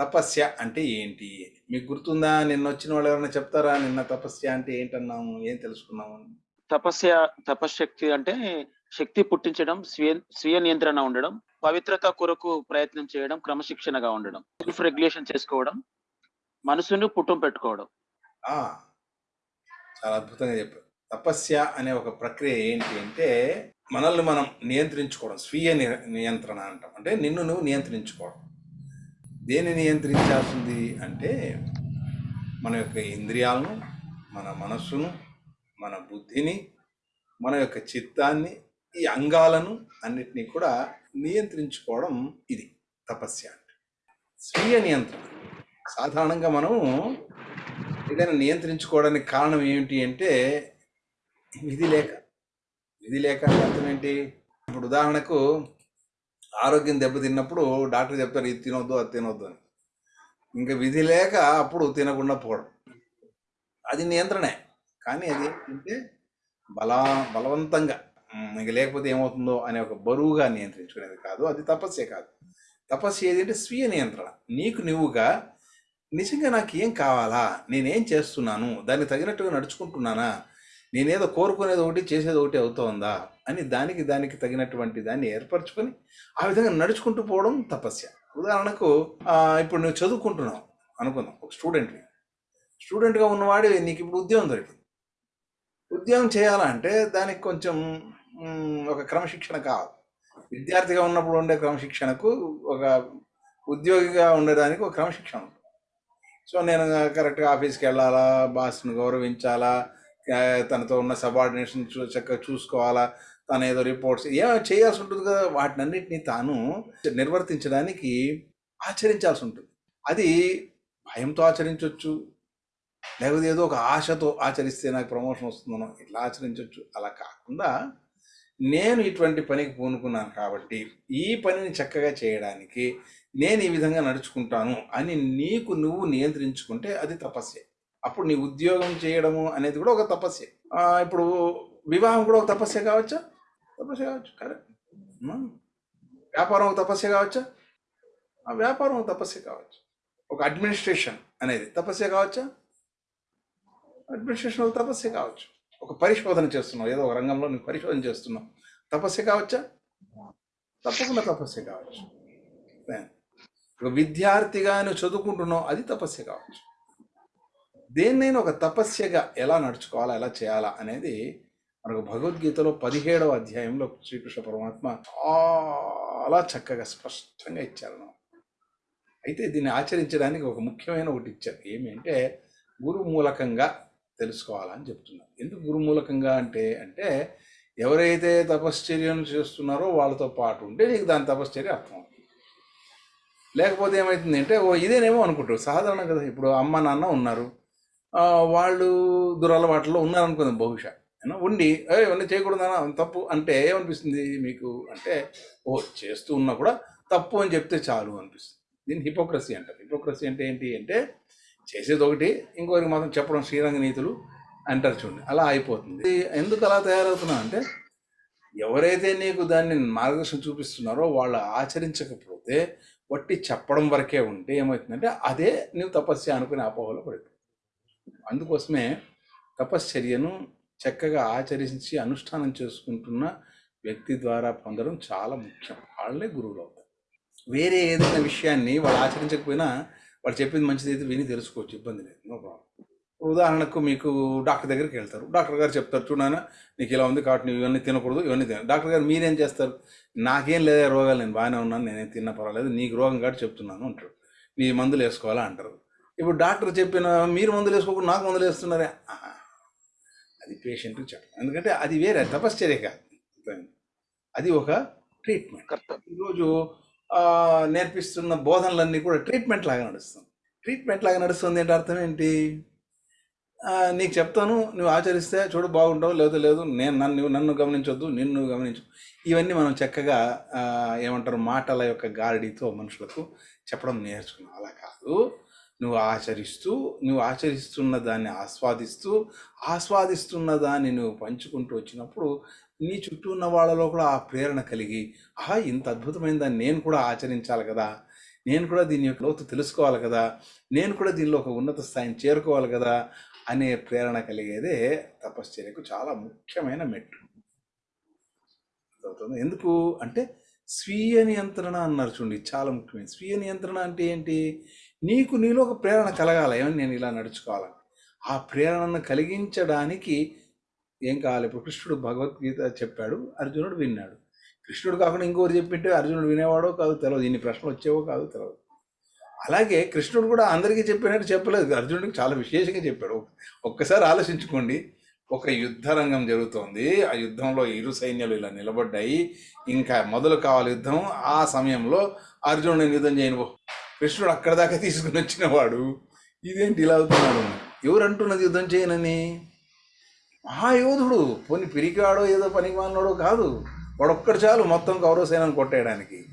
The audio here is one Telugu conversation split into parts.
తపస్య అంటే ఏంటి? మీకు గుర్తుందా? నిన్న వచ్చిన వాళ్ళు ఎవరైనా చెప్తారా? నిన్న తపస్య అంటే ఏంటన్నాము? ఏం తెలుసుకున్నాము? తపస్య తపశ్శక్తి అంటే శక్తి పుట్టించడం స్వీయ స్వీయ నియంత్రణ ఉండడం పవిత్రత కొరకు ప్రయత్నం చేయడం క్రమశిక్షణగా ఉండడం సెల్ఫ్ రెగ్యులేషన్ చేసుకోవడం మనసును పుట్టం పెట్టుకోవడం. చాలా అద్భుతంగా చెప్పారు. తపస్య అనే ఒక ప్రక్రియ ఏంటి అంటే మనల్ని మనం నియంత్రించుకోవడం స్వీయ నియంత్రణ అంటాం. అంటే నిన్ను నువ్వు నియంత్రించుకోవడం. దేన్ని నియంత్రించాల్సింది అంటే మన యొక్క ఇంద్రియాలను మన మనస్సును మన బుద్ధిని మన యొక్క చిత్తాన్ని ఈ అంగాలను అన్నిటినీ కూడా నియంత్రించుకోవడం ఇది తపస్య అంటే. స్వీయ నియంత్రణ. సాధారణంగా మనము ఏదైనా నియంత్రించుకోవడానికి కారణం ఏమిటి అంటే విధి లేక విధి లేక అర్థం ఏంటి? ఇప్పుడు ఉదాహరణకు ఆరోగ్యం దెబ్బతిన్నప్పుడు డాక్టర్ చెప్తారు ఇది తినొద్దు అది తినొద్దు అని. ఇంకా విధి లేక అప్పుడు తినకుండా పోవడం. అది నియంత్రణే. కానీ అది ఏంటంటే బల బలవంతంగా ఇంక లేకపోతే ఏమవుతుందో అనే ఒక బరువుగా నియంత్రించుకునేది కాదు. అది తపస్సే కాదు. తపస్సు ఏదంటే స్వీయ నియంత్రణ. నీకు నువ్వుగా నిజంగా నాకు ఏం కావాలా? నేనేం చేస్తున్నాను? దానికి తగినట్టుగా నడుచుకుంటున్నానా? నేనేదో కోరుకునేది ఒకటి చేసేది ఒకటి అవుతోందా అని దానికి దానికి తగినటువంటి దాన్ని ఏర్పరచుకొని ఆ విధంగా నడుచుకుంటూ పోవడం తపస్య. ఉదాహరణకు ఇప్పుడు నువ్వు చదువుకుంటున్నావు అనుకుందాం ఒక స్టూడెంట్వి. స్టూడెంట్గా ఉన్నవాడు నీకు ఇప్పుడు ఉద్యోగం దొరికింది. ఉద్యోగం చేయాలంటే దానికి కొంచెం ఒక క్రమశిక్షణ కావాలి. విద్యార్థిగా ఉన్నప్పుడు ఉండే క్రమశిక్షణకు ఒక ఉద్యోగిగా ఉండడానికి ఒక క్రమశిక్షణ ఉంటుంది. సో నేను కరెక్ట్గా ఆఫీస్కి వెళ్ళాలా బాస్ను గౌరవించాలా తనతో ఉన్న సబార్డినేషన్ చూ చక్కగా చూసుకోవాలా తను ఏదో రిపోర్ట్స్ ఏ చేయాల్సి ఉంటుంది కదా వాటినన్నిటినీ తాను నిర్వర్తించడానికి ఆచరించాల్సి ఉంటుంది. అది భయంతో ఆచరించవచ్చు లేకపోతే ఏదో ఒక ఆశతో ఆచరిస్తే నాకు ప్రమోషన్ వస్తుందనో ఇట్లా ఆచరించవచ్చు అలా కాకుండా నేను ఇటువంటి పనికి పూనుకున్నాను కాబట్టి ఈ పనిని చక్కగా చేయడానికి నేను ఈ విధంగా నడుచుకుంటాను అని నీకు నువ్వు నియంత్రించుకుంటే అది తపస్సే. అప్పుడు నీ ఉద్యోగం చేయడము అనేది కూడా ఒక తపస్య ఇప్పుడు వివాహం కూడా ఒక తపస్య కావచ్చా? తపస్య కావచ్చు. కరెక్ట్. వ్యాపారం ఒక తపస్య కావచ్చా? ఆ వ్యాపారం ఒక తపస్య కావచ్చు. ఒక అడ్మినిస్ట్రేషన్ అనేది తపస్య కావచ్చా? అడ్మినిస్ట్రేషన్ ఒక తపస్య కావచ్చు. ఒక పరిశోధన చేస్తున్నావు. ఏదో ఒక రంగంలో నువ్వు పరిశోధన చేస్తున్నావు. తపస్య కావచ్చా? తప్పకుండా తపస్య కావచ్చు. ఒక విద్యార్థిగా నువ్వు చదువుకుంటున్నావు అది తపస్య కావచ్చు. దేన్నైనా ఒక తపస్యగా ఎలా నడుచుకోవాలా ఎలా చేయాలా అనేది మనకు భగవద్గీతలో పదిహేడవ అధ్యాయంలో శ్రీకృష్ణ పరమాత్మ చాలా చక్కగా స్పష్టంగా ఇచ్చారు. నాకు. అయితే దీన్ని ఆచరించడానికి ఒక ముఖ్యమైన ఒకటి ఇచ్చారు. ఏమి అంటే గురు మూలకంగా తెలుసుకోవాలని చెప్తున్నారు. ఎందుకు గురు మూలకంగా అంటే అంటే ఎవరైతే తపశ్చర్యను చేస్తున్నారో వాళ్ళతో పాటు ఉంటే నీకు దాని తపశ్చర్య అర్థం అవుతుంది. లేకపోతే ఏమవుతుంది అంటే ఓ ఇదేనేమో అనుకుంటారు. సాధారణ కదా ఇప్పుడు అమ్మ నాన్న ఉన్నారు. వాళ్ళు దురలవాట్లో ఉన్నారనుకుందాం బహుశా. ఉండి ఏ ఇవన్నీ చేయకూడదనా తప్పు. అంటే ఏమనిపిస్తుంది మీకు? అంటే ఓ చేస్తూ ఉన్నా కూడా తప్పు అని చెప్తే చాలు అనిపిస్తుంది. దీన్ని హిపోక్రసీ అంటారు. హిపోక్రసీ అంటే ఏంటి అంటే చేసేది ఒకటి ఇంకొకరికి మాత్రం చెప్పడం శ్రీరంగ నీతులు అంటారు చూడండి అలా అయిపోతుంది. ఎందుకు అలా తయారవుతున్నా అంటే ఎవరైతే నీకు దాన్ని మార్గదర్శనం చూపిస్తున్నారో వాళ్ళు ఆచరించకపోతే వట్టి చెప్పడం వరకే ఉంటే ఏమవుతుందంటే అదే నువ్వు తపస్య అనుకునే అపోహలో పడిపోతుంది అందుకోసమే తపశ్చర్యను చక్కగా ఆచరించి అనుష్ఠానం చేసుకుంటున్న వ్యక్తి ద్వారా పొందడం చాలా ముఖ్యం. వాళ్ళే గురువులు అవుతారు. వేరే ఏదైనా విషయాన్ని వాళ్ళు ఆచరించకపోయినా వాళ్ళు చెప్పింది మంచిది అయితే విని తెలుసుకోవచ్చు ఇబ్బంది లేదు. No problem. ఉదాహరణకు మీకు డాక్టర్ దగ్గరికి వెళ్తారు. డాక్టర్ గారు చెప్తారు చూడాన నీకు ఇలా ఉంది కాబట్టి నువ్వు ఇవన్నీ తినకూడదు ఇవన్నీ తిన డాక్టర్ గారు మీరేం చేస్తారు? నాకేం లేదా రోగాలు నేను బాగానే ఉన్నాను నేనేం తిన్నా పర్వాలేదు నీకు రోగం కాబట్టి చెప్తున్నాను అంటారు. నీ మందులు వేసుకోవాలా అంటారు. ఇప్పుడు డాక్టర్ చెప్పిన మీరు మందులు వేసుకోకుండా నాకు మందులు వేస్తున్నారే. అది పేషెంట్కి చెప్పడం ఎందుకంటే అది వేరే తపశ్చర్య కాదు అది ఒక ట్రీట్మెంట్ ఈరోజు నేర్పిస్తున్న బోధనలన్నీ కూడా ట్రీట్మెంట్ లాగా నడుస్తుంది. ట్రీట్మెంట్ లాగా నడుస్తుంది అంటే అర్థం ఏంటి? నీకు చెప్తాను నువ్వు ఆచరిస్తే చూడు బాగుంటావు లేదు లేదు నేను నన్ను నన్ను గమనించొద్దు నిన్ను గమనించు. ఇవన్నీ మనం చక్కగా ఏమంటారు మాటల యొక్క గారడీతో మనుషులకు చెప్పడం నేర్చుకున్నాం. అలా కాదు. నువ్వు ఆచరిస్తూ నువ్వు ఆచరిస్తున్న దాన్ని ఆస్వాదిస్తూ ఆస్వాదిస్తున్న దాన్ని నువ్వు పంచుకుంటూ వచ్చినప్పుడు నీ చుట్టూ ఉన్న వాళ్ళలో కూడా ఆ ప్రేరణ కలిగి ఆహా ఇంత అద్భుతమైన దాన్ని నేను కూడా ఆచరించాలి కదా. నేను కూడా దీని యొక్క లోతు తెలుసుకోవాలి కదా. నేను కూడా దీనిలో ఒక ఉన్నత స్థాయిని చేరుకోవాలి కదా అనే ప్రేరణ కలిగేదే తపశ్చర్యకు చాలా ముఖ్యమైన మెట్టు. ఎందుకు? అంటే స్వీయ నియంత్రణ అన్నారు చూడండి చాలా ముఖ్యమైన స్వీయ నియంత్రణ అంటే ఏంటి? నీకు నీలో ఒక ప్రేరణ కలగాలి ఏమని నేను ఇలా నడుచుకోవాలని ఆ ప్రేరణను కలిగించడానికి ఏం కావాలి? ఇప్పుడు కృష్ణుడు భగవద్గీత చెప్పాడు అర్జునుడు విన్నాడు. కృష్ణుడు కాకుండా ఇంకోరు చెప్పింటే అర్జునుడు వినేవాడో కాదు తెలియదు ఇన్ని ప్రశ్నలు వచ్చేవో కాదు తెలియదు అలాగే కృష్ణుడు కూడా అందరికీ చెప్పినట్టు చెప్పలేదు. అర్జునుడికి చాలా విశేషంగా చెప్పాడు. ఒక్కసారి ఆలోచించుకోండి. ఒక యుద్ధ రంగం జరుగుతోంది. ఆ యుద్ధంలో ఇరు సైన్యాలు ఇలా నిలబడ్డాయి. ఇంకా మొదలు కావాలి యుద్ధం. ఆ సమయంలో అర్జునుడిని యుద్ధం చేయను కృష్ణుడు అక్కడ దాకా తీసుకుని వచ్చిన వాడు ఇదేంటి ఇలా అవుతున్నాడు? ఎవరు అంటున్నది యుద్ధం చేయనని? మహాయోధుడు. పోని పిరికాడో ఏదో పనికి మాలినోడో కాదు. వాడొక్కడు చాలు మొత్తం కౌరవ సేనను కొట్టేయడానికి.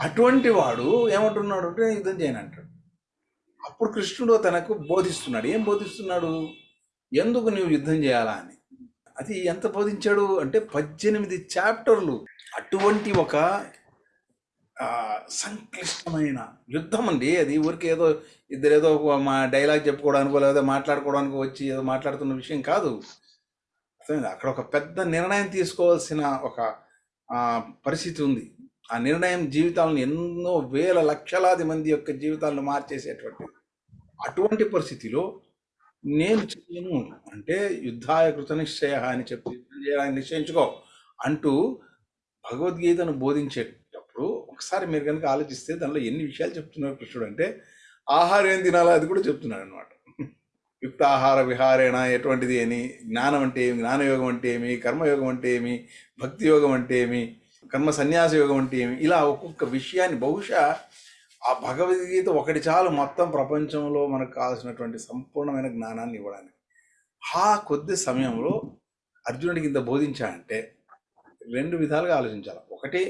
అటువంటి వాడు ఏమంటున్నాడు అంటే యుద్ధం చేయను అంటాడు. అప్పుడు కృష్ణుడు తనకు బోధిస్తున్నాడు. ఏం బోధిస్తున్నాడు? ఎందుకు నువ్వు యుద్ధం చేయాలా అని. అది ఎంత బోధించాడు? అంటే పద్దెనిమిది చాప్టర్లు. అటువంటి ఒక సంక్లిష్టమైన యుద్ధం అండి అది ఊరికి ఏదో ఇద్దరు ఏదో ఒక మా డైలాగ్ చెప్పుకోవడానికో లేదా మాట్లాడుకోవడానికో వచ్చి ఏదో మాట్లాడుతున్న విషయం కాదు. అక్కడ ఒక పెద్ద నిర్ణయం తీసుకోవాల్సిన ఒక పరిస్థితి ఉంది. ఆ నిర్ణయం జీవితాలను ఎన్నో వేల లక్షలాది మంది యొక్క జీవితాలను మార్చేసేటువంటి అటువంటి పరిస్థితిలో నేను చేయను అంటే యుద్ధాయ కృత నిశ్చయ అని చెప్పి యుద్ధం చేయడానికి నిశ్చయించుకో అంటూ భగవద్గీతను బోధించే ఇప్పుడు ఒకసారి మీరు కనుక ఆలోచిస్తే దానిలో ఎన్ని విషయాలు చెప్తున్నారు కృష్ణుడు అంటే ఆహారం ఏం తినాలో అది కూడా చెప్తున్నాడు అనమాట యుక్త ఆహార విహారేణ ఎటువంటిది అని జ్ఞానం అంటే ఏమి? జ్ఞానయోగం అంటే ఏమి? కర్మయోగం అంటే ఏమి? భక్తి యోగం అంటే ఏమి? కర్మ సన్యాస యోగం అంటే ఏమి? ఇలా ఒక్కొక్క విషయాన్ని బహుశా ఆ భగవద్గీత ఒకటి చాలు మొత్తం ప్రపంచంలో మనకు కావాల్సినటువంటి సంపూర్ణమైన జ్ఞానాన్ని ఇవ్వడానికి. ఆ కొద్ది సమయంలో అర్జునుడికి ఇంత బోధించాడంటే రెండు విధాలుగా ఆలోచించాలి. ఒకటి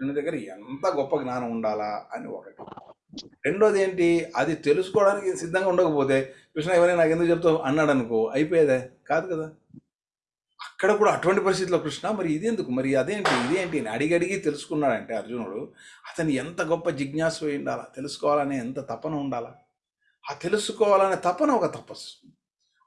కృష్ణుని దగ్గర ఎంత గొప్ప జ్ఞానం ఉండాలా అని ఒకటి. రెండోది ఏంటి? అది తెలుసుకోవడానికి సిద్ధంగా ఉండకపోతే కృష్ణ ఎవరైనా నాకు ఎందుకు చెప్తావు? అన్నాడు అనుకో అయిపోయేదే? కాదు కదా. అక్కడ కూడా అటువంటి పరిస్థితిలో కృష్ణ మరి ఇది ఎందుకు? మరి అదేంటి? ఇదేంటి అని అడిగి అడిగి తెలుసుకున్నాడంటే అర్జునుడు అతను ఎంత గొప్ప జిజ్ఞాసు ఉండాలా? తెలుసుకోవాలనే ఎంత తపన ఉండాలా? ఆ తెలుసుకోవాలనే తపన ఒక తపస్సు.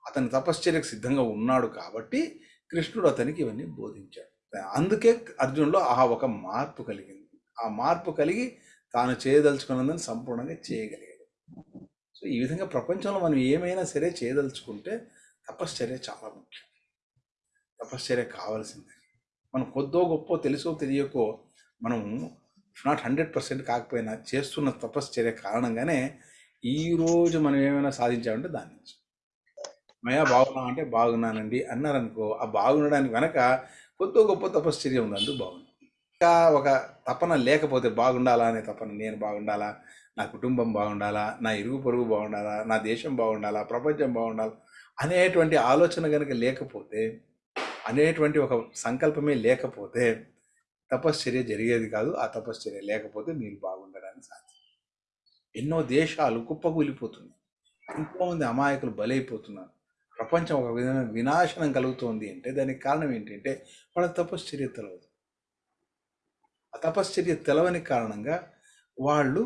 అతని తపశ్చర్యకు సిద్ధంగా ఉన్నాడు కాబట్టి కృష్ణుడు అతనికి ఇవన్నీ బోధించాడు. అందుకే అర్జునులో ఆ ఒక మార్పు కలిగింది. ఆ మార్పు కలిగి తాను చేయదలుచుకున్నదని సంపూర్ణంగా చేయగలిగాడు. సో ఈ విధంగా ప్రపంచంలో మనం ఏమైనా సరే చేయదలుచుకుంటే తపశ్చర్య చాలా ముఖ్యం. తపశ్చర్య కావాల్సిందే. మనం కొద్దో గొప్ప తెలుసో తెలియకో మనం నాట్ హండ్రెడ్ పర్సెంట్ కాకపోయినా చేస్తున్న తపశ్చర్య కారణంగానే ఈ రోజు మనం ఏమైనా సాధించామంటే దాని నుంచి. మయా బాగున్నాం అంటే బాగున్నానండి అన్నారనుకో ఆ బాగుండడానికి వెనక కొద్దో గొప్ప తపశ్చర్య ఉంది బాగుంది. ఇంకా ఒక తపన లేకపోతే బాగుండాలా అనే తపన నేను బాగుండాలా నా కుటుంబం బాగుండాలా నా ఇరుగు పొరుగు బాగుండాలా నా దేశం బాగుండాలా ప్రపంచం బాగుండాలా అనేటువంటి ఆలోచన కనుక లేకపోతే అనేటువంటి ఒక సంకల్పమే లేకపోతే తపశ్చర్య జరిగేది కాదు ఆ తపశ్చర్య లేకపోతే మీరు బాగుండడానికి సాధ్యం. ఎన్నో దేశాలు కుప్పకూలిపోతున్నాయి. ఎంతోమంది అమాయకులు బలైపోతున్నారు. ప్రపంచం ఒక విధమైన వినాశనం కలుగుతోంది అంటే దానికి కారణం ఏంటంటే వాళ్ళ తపశ్చర్య తెలవదు. ఆ తపశ్చర్య తెలవని కారణంగా వాళ్ళు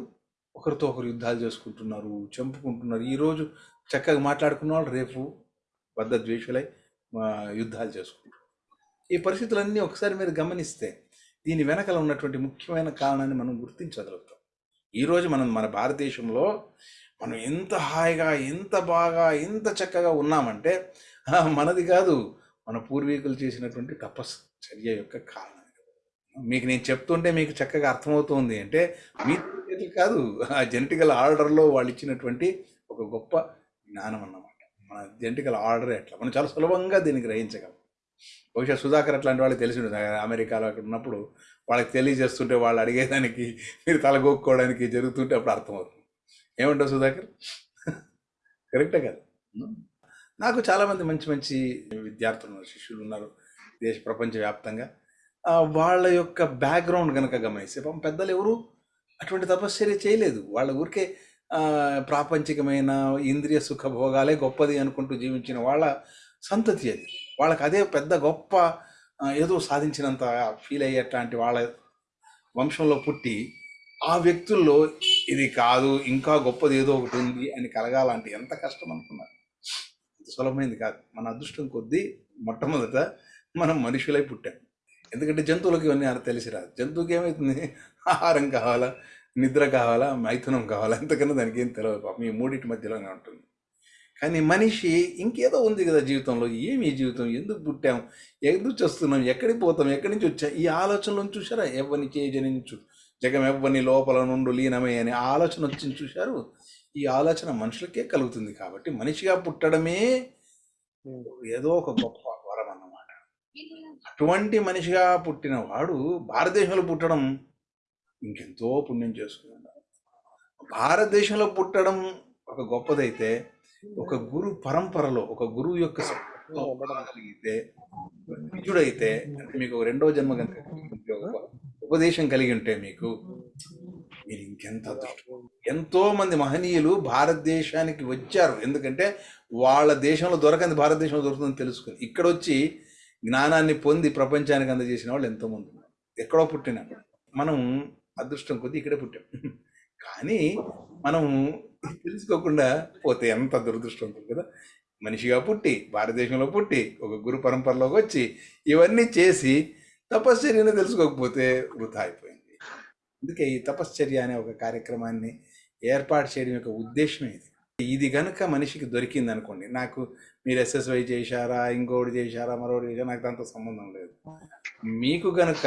ఒకరితో ఒకరు యుద్ధాలు చేసుకుంటున్నారు చంపుకుంటున్నారు. ఈరోజు చక్కగా మాట్లాడుకున్న వాళ్ళు రేపు బద్ద ద్వేషులై యుద్ధాలు చేసుకుంటారు ఈ పరిస్థితులన్నీ ఒకసారి మీరు గమనిస్తే దీని వెనకల ఉన్నటువంటి ముఖ్యమైన కారణాన్ని మనం గుర్తించగలుగుతాం. ఈరోజు మనం మన భారతదేశంలో మనం ఎంత హాయిగా ఎంత బాగా ఎంత చక్కగా ఉన్నామంటే మనది కాదు. మన పూర్వీకులు చేసినటువంటి తపశ్చర్య యొక్క కారణం మీకు నేను చెప్తుంటే మీకు చక్కగా అర్థమవుతుంది అంటే మీ కాదు. ఆ జెనటికల్ ఆర్డర్లో వాళ్ళు ఇచ్చినటువంటి ఒక గొప్ప జ్ఞానం అన్నమాట. మన జెనటికల్ ఆర్డర్ ఎట్లా? మనం చాలా సులభంగా దీన్ని గ్రహించగలం. బహుశా సుధాకర్ అట్లాంటి వాళ్ళకి తెలిసి ఉంటుంది అమెరికాలో అక్కడ ఉన్నప్పుడు వాళ్ళకి తెలియజేస్తుంటే వాళ్ళు అడిగేదానికి మీరు తలగొక్కోవడానికి జరుగుతుంటే అప్పుడు అర్థమవుతుంది. ఏమంటావు సుధాకర్? కరెక్టే కదా. నాకు చాలామంది మంచి మంచి విద్యార్థులు ఉన్నారు శిష్యులు ఉన్నారు దేశ ప్రపంచవ్యాప్తంగా. వాళ్ళ యొక్క బ్యాక్గ్రౌండ్ కనుక గమనిస్తే పాపం పెద్దలు ఎవరు అటువంటి తపశ్చర్య చేయలేదు. వాళ్ళ ఊరికే ప్రాపంచికమైన ఇంద్రియ సుఖ భోగాలే గొప్పది అనుకుంటూ జీవించిన వాళ్ళ సంతతి అది. వాళ్ళకి అదే పెద్ద గొప్ప ఏదో సాధించినంత ఫీల్ అయ్యేట్లాంటి వాళ్ళ వంశంలో పుట్టి ఆ వ్యక్తుల్లో ఇది కాదు ఇంకా గొప్పది ఏదో ఒకటి ఉంది అని కలగాలంటే ఎంత కష్టం అనుకున్నారు? అంత సులభమైంది కాదు. మన అదృష్టం కొద్దీ మొట్టమొదట మనం మనుషులై పుట్టాం. ఎందుకంటే జంతువులకు ఇవన్నీ అలా తెలిసి రాదు. జంతువుకి ఏమవుతుంది ఆహారం కావాలా? నిద్ర కావాలా? మైథునం కావాలా? అంతకన్నా దానికి ఏం తెలియదు పాపం. ఈ మూడింటి మధ్యలోనే ఉంటుంది. కానీ మనిషి ఇంకేదో ఉంది కదా జీవితంలో. ఏమి ఈ జీవితం? ఎందుకు పుట్టాం? ఎందుకు చేస్తున్నాం ఎక్కడికి పోతాం? ఎక్కడి నుంచి వచ్చాం? ఈ ఆలోచనలను చూసారా ఎవరిని చేయజనించు జగం ఎవ్వని లోపల నుండి లీనమే అనే ఆలోచన వచ్చింది చూశారు. ఈ ఆలోచన మనుషులకే కలుగుతుంది కాబట్టి మనిషిగా పుట్టడమే ఏదో ఒక గొప్ప వరం అన్నమాట. అటువంటి మనిషిగా పుట్టిన వాడు భారతదేశంలో పుట్టడం ఇంకెంతో పుణ్యం చేసుకున్నాడు. భారతదేశంలో పుట్టడం ఒక గొప్పదైతే ఒక గురు పరంపరలో ఒక గురువు యొక్క ఉండగలిగితే నిజుడైతే అంటే మీకు రెండో జన్మ కనుక ఉపదేశం కలిగి ఉంటే మీకు మీరు ఇంకెంత అదృష్టం. ఎంతో మంది మహనీయులు భారతదేశానికి వచ్చారు. ఎందుకంటే వాళ్ళ దేశంలో దొరకంది భారతదేశంలో దొరుకుతుందని తెలుసుకుని ఇక్కడ వచ్చి జ్ఞానాన్ని పొంది ప్రపంచానికి అందజేసిన వాళ్ళు ఎంతోమంది ఉన్నారు. ఎక్కడో పుట్టిన మనం అదృష్టం కొద్దీ ఇక్కడే పుట్టాం. కానీ మనం తెలుసుకోకుండా పోతే ఎంత దురదృష్టం ఉంటుంది కదా. మనిషిగా పుట్టి భారతదేశంలో పుట్టి ఒక గురు పరంపరలోకి వచ్చి ఇవన్నీ చేసి తపశ్చర్యను తెలుసుకోకపోతే వృధా అయిపోయింది. అందుకే ఈ తపశ్చర్య అనే ఒక కార్యక్రమాన్ని ఏర్పాటు చేయడం యొక్క ఉద్దేశం ఇది ఇది కనుక మనిషికి దొరికింది అనుకోండి నాకు మీరు ఎస్ఎస్వై చేశారా ఇంకోటి చేశారా మరొకటి చేశారా నాకు దాంతో సంబంధం లేదు. మీకు గనుక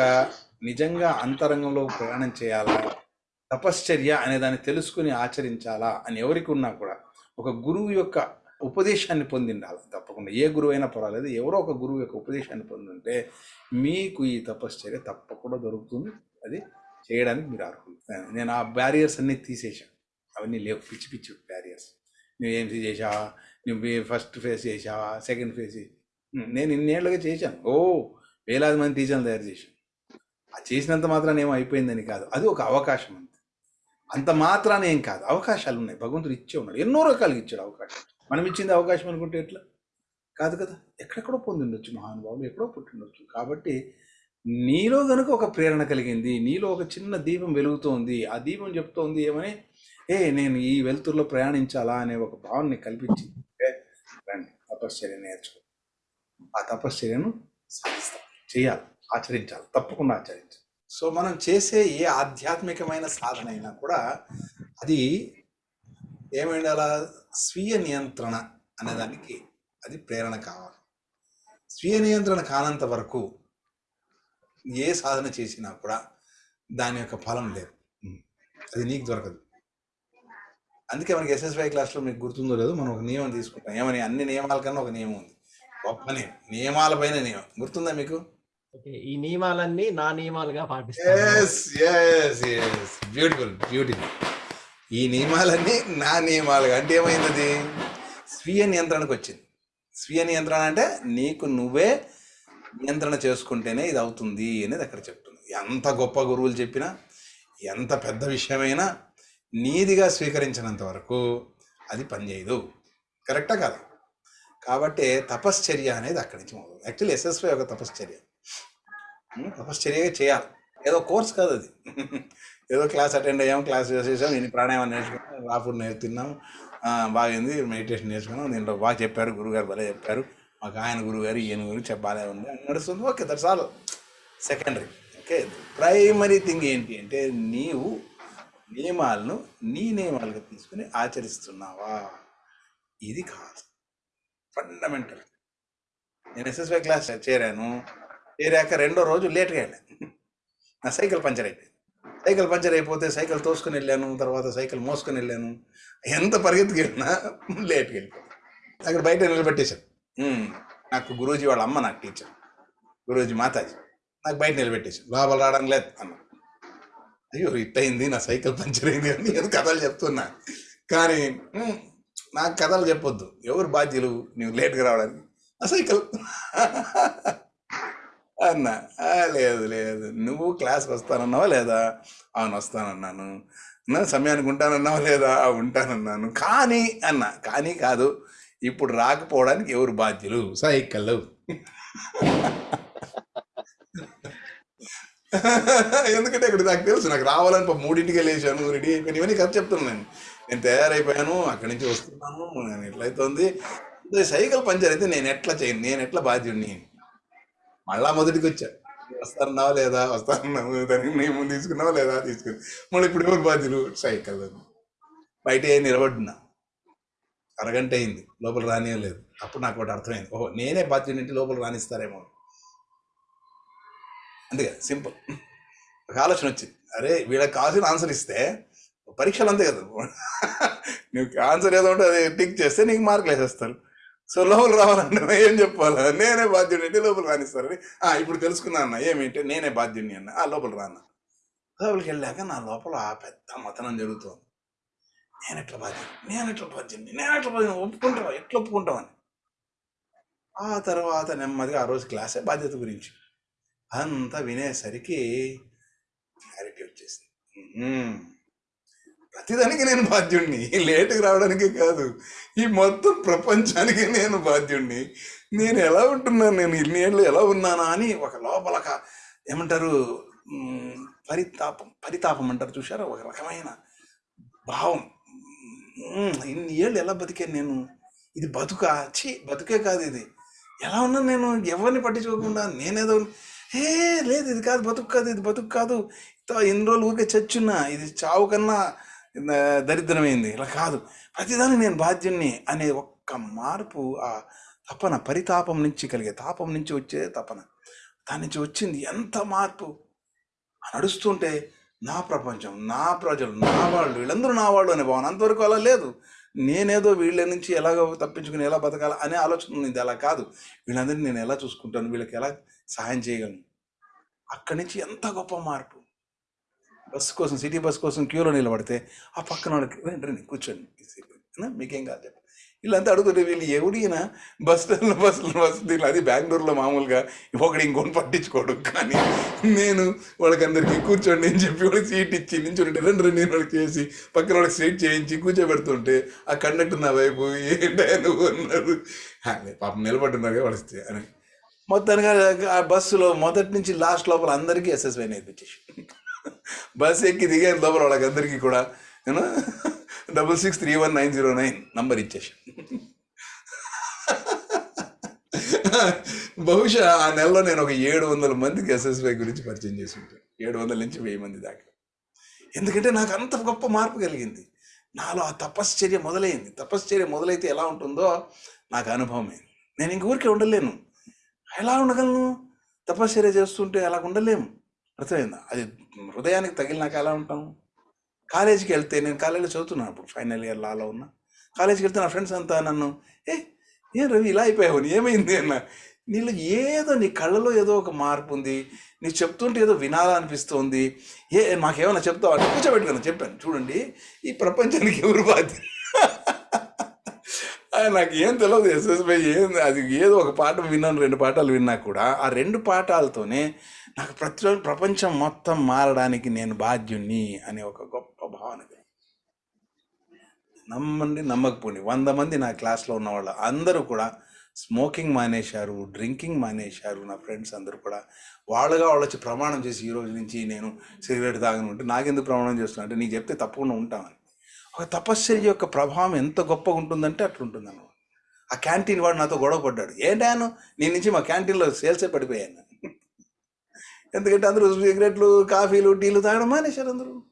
నిజంగా అంతరంగంలో ప్రయాణం చేయాలా తపశ్చర్య అనే దాన్ని తెలుసుకుని ఆచరించాలా అని ఎవరికి ఉన్నా కూడా ఒక గురువు యొక్క ఉపదేశాన్ని పొందిండాలి. తప్పకుండా ఏ గురువు అయినా పర్వాలేదు. ఎవరో ఒక గురువు యొక్క ఉపదేశాన్ని పొందుంటే మీకు ఈ తపశ్చర్య తప్పకుండా దొరుకుతుంది. అది చేయడానికి మీరు అర్హులు. నేను ఆ బ్యారియర్స్ అన్నీ తీసేశాను అవన్నీ లేవు. పిచ్చి పిచ్చి బ్యారియర్స్ నువ్వు ఏం చేసావా నువ్వు ఫస్ట్ ఫేజ్ చేసావా సెకండ్ ఫేజ్ నేను ఇన్నేళ్ళుగా చేశాను. ఓ! వేలాది మంది టీచర్లు తయారు చేశాను. ఆ చేసినంత మాత్రాన్ని ఏమో అయిపోయిందని కాదు. అది ఒక అవకాశం అంతే. అంత మాత్రాన్ని ఏం కాదు. అవకాశాలు ఉన్నాయి. భగవంతుడు ఇచ్చే ఉన్నాడు. ఎన్నో రకాలుగా ఇచ్చాడు అవకాశం మనం ఇచ్చింది అవకాశం అనుకుంటే ఎట్లా? కాదు కదా. ఎక్కడెక్కడో పొందిండొచ్చు మహానుభావులు ఎక్కడో పుట్టిండొచ్చు. కాబట్టి నీలో గనుక ఒక ప్రేరణ కలిగింది నీలో ఒక చిన్న దీపం వెలుగుతోంది ఆ దీపం చెప్తోంది ఏమని? ఏ నేను ఈ వెలుతురులో ప్రయాణించాలా అనే ఒక భావనని కల్పించింది రండి తపశ్చర్య నేర్చుకో. ఆ తపశ్చర్యను సాధిస్తాం. చేయాలి ఆచరించాలి తప్పకుండా ఆచరించాలి. సో మనం చేసే ఏ ఆధ్యాత్మికమైన సాధన అయినా కూడా అది ఏమైండాలా స్వీయ నియంత్రణ అనేదానికి అది ప్రేరణ కావాలి. స్వీయ నియంత్రణ కానంత వరకు ఏ సాధన చేసినా కూడా దాని యొక్క ఫలం లేదు. అది నీకు దొరకదు. అందుకే మనకి ఎస్ఎస్వై క్లాస్లో మీకు గుర్తుందో లేదో మనం ఒక నియమం తీసుకుంటాం. ఏమని? అన్ని నియమాల కన్నా ఒక నియమం ఉంది. గొప్ప నియమం. నియమాల పైన నియమం. గుర్తుందా మీకు? ఈ నియమాలన్నీ నా నియమాలుగా పాటిస్తాను. బ్యూటిఫుల్ బ్యూటిఫుల్ ఈ నియమాలన్నీ నా నియమాలుగా. అంటే ఏమైంది స్వీయ నియంత్రణకు వచ్చింది. స్వీయ నియంత్రణ అంటే నీకు నువ్వే నియంత్రణ చేసుకుంటేనే ఇది అవుతుంది అనేది అక్కడ చెప్తుంది. ఎంత గొప్ప గురువులు చెప్పినా ఎంత పెద్ద విషయమైనా నీదిగా స్వీకరించినంత వరకు అది పనిచేయదు. కరెక్టా కాదు? కాబట్టి తపశ్చర్య అనేది అక్కడి నుంచి మొదలు. యాక్చువల్లీ ఎస్ఎస్వై ఒక తపశ్చర్య. తపశ్చర్యగా చేయాలి. ఏదో కోర్స్ కాదు అది. ఏదో క్లాస్ అటెండ్ అయ్యాం క్లాస్ చేసేసాం నేను ప్రాణాయామం నేర్చుకున్నాం రాఫుడ్ నేర్చుకున్నాం బాగుంది మెడిటేషన్ నేర్చుకున్నాం. దీంట్లో బాగా చెప్పారు గురుగారు భలే చెప్పారు. మాకు ఆయన గురుగారు ఈయన గురించి చెప్పాలే ఉంది. అని నడుస్తుంది okay that's all secondary okay primary thing ఏంటి అంటే నీవు నియమాలను నీ నియమాలుగా తీసుకుని ఆచరిస్తున్నావా? ఇది కాదు. ఫండమెంటల్ నేను ఎస్ఎస్వై క్లాస్ చేరాను. చేరాక రెండో రోజు లేట్గా వెళ్ళాను. నా సైకిల్ పంచర్ అయిపోయింది. సైకిల్ పంచర్ అయిపోతే సైకిల్ తోసుకొని వెళ్ళాను తర్వాత సైకిల్ మోసుకొని వెళ్ళాను. ఎంత పరిగెత్తుకు వెళ్ళినా లేట్కి వెళ్ళిపోయాను అక్కడ బయట నిలబెట్టేశాను నాకు గురూజీ వాళ్ళ అమ్మ నాకు టీచర్. గురూజీ మాతాజీ. నాకు బయట నిలబెట్టేశాను లోపల రావడం లేదు అన్న. అయ్యో ఇట్ అయింది నా సైకిల్ పంచర్ అయింది అని ఏదో కథలు చెప్తున్నా. కానీ నాకు కథలు చెప్పొద్దు. ఎవరు బాధ్యులు? నువ్వు లేట్గా రావడానికి. ఆ సైకిల్. అన్నా. లేదు లేదు. నువ్వు క్లాస్కి వస్తానన్నావా లేదా? అవును వస్తానన్నాను. నా సమయానికి ఉంటానన్నావా లేదా? ఉంటానన్నాను. కానీ అన్నా కానీ కాదు. ఇప్పుడు రాకపోవడానికి ఎవరు బాధ్యులు? సైకిల్ ఎందుకంటే ఇక్కడ నాకు తెలుసు నాకు రావాలని మూడింటికి లేచాను రెడీ అయిపోయాను. ఇవన్నీ కథ చెప్తున్నాను నేను. నేను తయారైపోయాను అక్కడి నుంచి వస్తున్నాను నేను ఎట్లయితుంది? సైకిల్ పంచర్ అయితే నేను ఎట్లా చేయను నేను ఎట్లా బాధ్యుడిని? మళ్ళా మొదటికి వచ్చా వస్తారన్నావా లేదా? వస్తారన్నావు దానికి నేను తీసుకున్నావా లేదా? తీసుకుని మళ్ళీ ఇప్పుడు ఎవరు బాధ్యులు? సైకిల్ బయట నిలబడినా అరగంట అయింది. లోపల రానియలేదు. అప్పుడు నాకు ఒకటి అర్థమైంది. ఓహో నేనే బాధ్యుడి లోపల రానిస్తారేమో అందుకే సింపుల్. ఒక ఆలోచన వచ్చింది. అరే వీళ్ళకి కావాల్సిన ఆన్సర్ ఇస్తే పరీక్షలు అంతే కదా. నువ్వు ఆన్సర్ ఏదో ఉంటే అది టిక్ చేస్తే నీకు మార్కులు వేసేస్తారు. సో లోపల రావాలంటే ఏం చెప్పాలా? నేనే బాధ్యుడి అంటే లోపల రానిస్తారని? ఆ, ఇప్పుడు తెలుసుకున్నా అన్న ఏమిటి? నేనే బాధ్యుడిని అన్న. ఆ లోపల రాన్న లోపలికి వెళ్ళాక నా లోపల ఆ పెద్ద మతనం జరుగుతుంది. నేను ఎట్లా బాధ్యుని నేను ఎట్లా బాధ్యుని నేను ఎట్లా బాధ్యం ఒప్పుకుంటావా? ఎట్లా ఒప్పుకుంటావని ఆ తర్వాత నెమ్మదిగా ఆ రోజు క్లాసే బాధ్యత గురించి. అంతా వినేసరికి క్లారిటీ వచ్చేసింది. ప్రతిదానికి నేను బాధ్యుణ్ణి. లేటుకు రావడానికి కాదు ఈ మొత్తం ప్రపంచానికి నేను బాధ్యుణ్ణి. నేను ఎలా ఉంటున్నాను? నేను ఇన్ని ఏళ్ళు ఎలా ఉన్నానా అని ఒక లోపల ఏమంటారు పరితాపం పరితాపం అంటారు చూసారా ఒక రకమైన భావం. ఇన్ని ఏళ్ళు ఎలా బతికాను నేను? ఇది బతుక? ఛీ బతుకే కాదు ఇది. ఎలా ఉన్నాను నేను? ఎవరిని పట్టించుకోకుండా నేనేదో ఏ లేదు ఇది కాదు బతుకు కాదు ఇది బతుకు కాదు. తో- ఇన్ని రోజులు ఊరికే చచ్చున్నా ఇది చావు కన్నా దరిద్రమైంది. ఇలా కాదు. ప్రతిదానికి నేను బాధ్యుణ్ణి అనే ఒక్క మార్పు ఆ తపన పరితాపం నుంచి కలిగే తాపం నుంచి వచ్చే తపన. దాని నుంచి వచ్చింది ఎంత మార్పు? నడుస్తుంటే నా ప్రపంచం నా ప్రజలు నా వాళ్ళు వీళ్ళందరూ నా వాళ్ళు అనే భావన. అంతవరకు అలా లేదు. నేనేదో వీళ్ళ నుంచి ఎలాగో తప్పించుకుని ఎలా బతకాలి అనే ఆలోచన ఉంది. అలా కాదు. వీళ్ళందరినీ నేను ఎలా చూసుకుంటాను? వీళ్ళకి ఎలా సహాయం చేయగలను? అక్కడి నుంచి ఎంత గొప్ప మార్పు? బస్సు కోసం సిటీ బస్ కోసం క్యూలో నిలబడితే ఆ పక్కన వాళ్ళకి రండి రండి కూర్చోండి మీకేం కాదు చెప్పండి వీళ్ళంతా అడుగుతుంటే వీళ్ళు ఎవడినా బస్ స్టాండ్లో బస్సులో బస్సు అది బెంగళూరులో మామూలుగా ఒకటి ఇంకోటి పట్టించుకోడు. కానీ నేను వాళ్ళకందరికీ కూర్చోండి అని చెప్పి వాళ్ళకి సీట్ ఇచ్చి నించుంటే రెండు రెండు నేను వాళ్ళకి చేసి పక్కన వాళ్ళకి సీట్ చేయించి కూర్చోబెడుతుంటే ఆ కండక్టర్ నా వైపు ఏంటో అన్నారు. పాపం నిలబడున్నారు వాళ్ళకి అని. మొత్తానికి ఆ బస్సులో మొదటి నుంచి లాస్ట్ లోపల అందరికీ ఎస్ఎస్వై నేర్పించేసి బస్ ఎక్కి దిగే లోపల వాళ్ళకందరికీ కూడా నేను double six three one nine zero nine number ఇచ్చేసి బహుశా ఆ నెలలో నేను ఒక ఏడు వందల మందికి ఎస్ఎస్వై గురించి పరిచయం చేసి ఉంటాను. ఏడు వందల నుంచి వెయ్యి మంది దాకా. ఎందుకంటే నాకు అంత గొప్ప మార్పు కలిగింది. నాలో ఆ తపశ్చర్య మొదలైంది. తపశ్చర్య మొదలైతే ఎలా ఉంటుందో నాకు అనుభవమైంది నేను ఇంక ఊరికే ఉండలేను. ఎలా ఉండగలను? తపశ్చర్య చేస్తుంటే అలా ఉండలేము. అర్థమైందా? అది హృదయానికి తగిలినాక ఎలా ఉంటాము కాలేజీకి వెళ్తే నేను కాలేజీలో చదువుతున్నాను అప్పుడు ఫైనల్ ఇయర్ లాలో ఉన్నా. కాలేజీకి వెళ్తే నా ఫ్రెండ్స్ అంతా నన్ను ఏ ఏం రవి ఇలా అయిపోయావు ఏమైంది? అన్న. నీళ్ళు ఏదో నీ కళ్ళలో ఏదో ఒక మార్పు ఉంది. నీ చెప్తుంటే ఏదో వినాలనిపిస్తుంది. ఏ మాకేమైనా చెప్తావు? అంటే కూర్చోబెట్టుకున్నా చెప్పాను. చూడండి ఈ ప్రపంచానికి ఎవరు బాధ్యత? నాకు ఏం తెలియదు ఎస్ఎస్బై ఏం అది ఏదో ఒక పాట విన్నాను రెండు పాఠాలు విన్నా కూడా. ఆ రెండు పాఠాలతోనే నాకు ప్రతి రోజు ప్రపంచం మొత్తం మారడానికి నేను బాధ్యుణ్ణి అనే ఒక గొప్ప భావన నమ్మండి నమ్మకపోండి. వంద మంది నా క్లాస్లో ఉన్నవాళ్ళు అందరూ కూడా స్మోకింగ్ మానేశారు డ్రింకింగ్ మానేశారు నా ఫ్రెండ్స్ అందరూ కూడా. వాళ్ళుగా వాళ్ళు వచ్చి ప్రమాణం చేసి ఈ రోజు నుంచి నేను సిగరెట్ తాగను ఉంటే నాకెందుకు ప్రమాణం చేస్తున్నా అంటే నీకు చెప్తే తప్పకుండా ఉంటామని. ఒక తపశ్చర్య యొక్క ప్రభావం ఎంత గొప్పగా ఉంటుందంటే అట్లుంటుంది అనమాట ఆ క్యాంటీన్ వాడు నాతో గొడవ పడ్డాడు. ఏంటాను నేను నుంచి మా క్యాంటీన్లో సేల్సే పడిపోయాను. ఎందుకంటే అందరూ సిగరెట్లు కాఫీలు టీలు తాగడం మానేశారు అందరూ.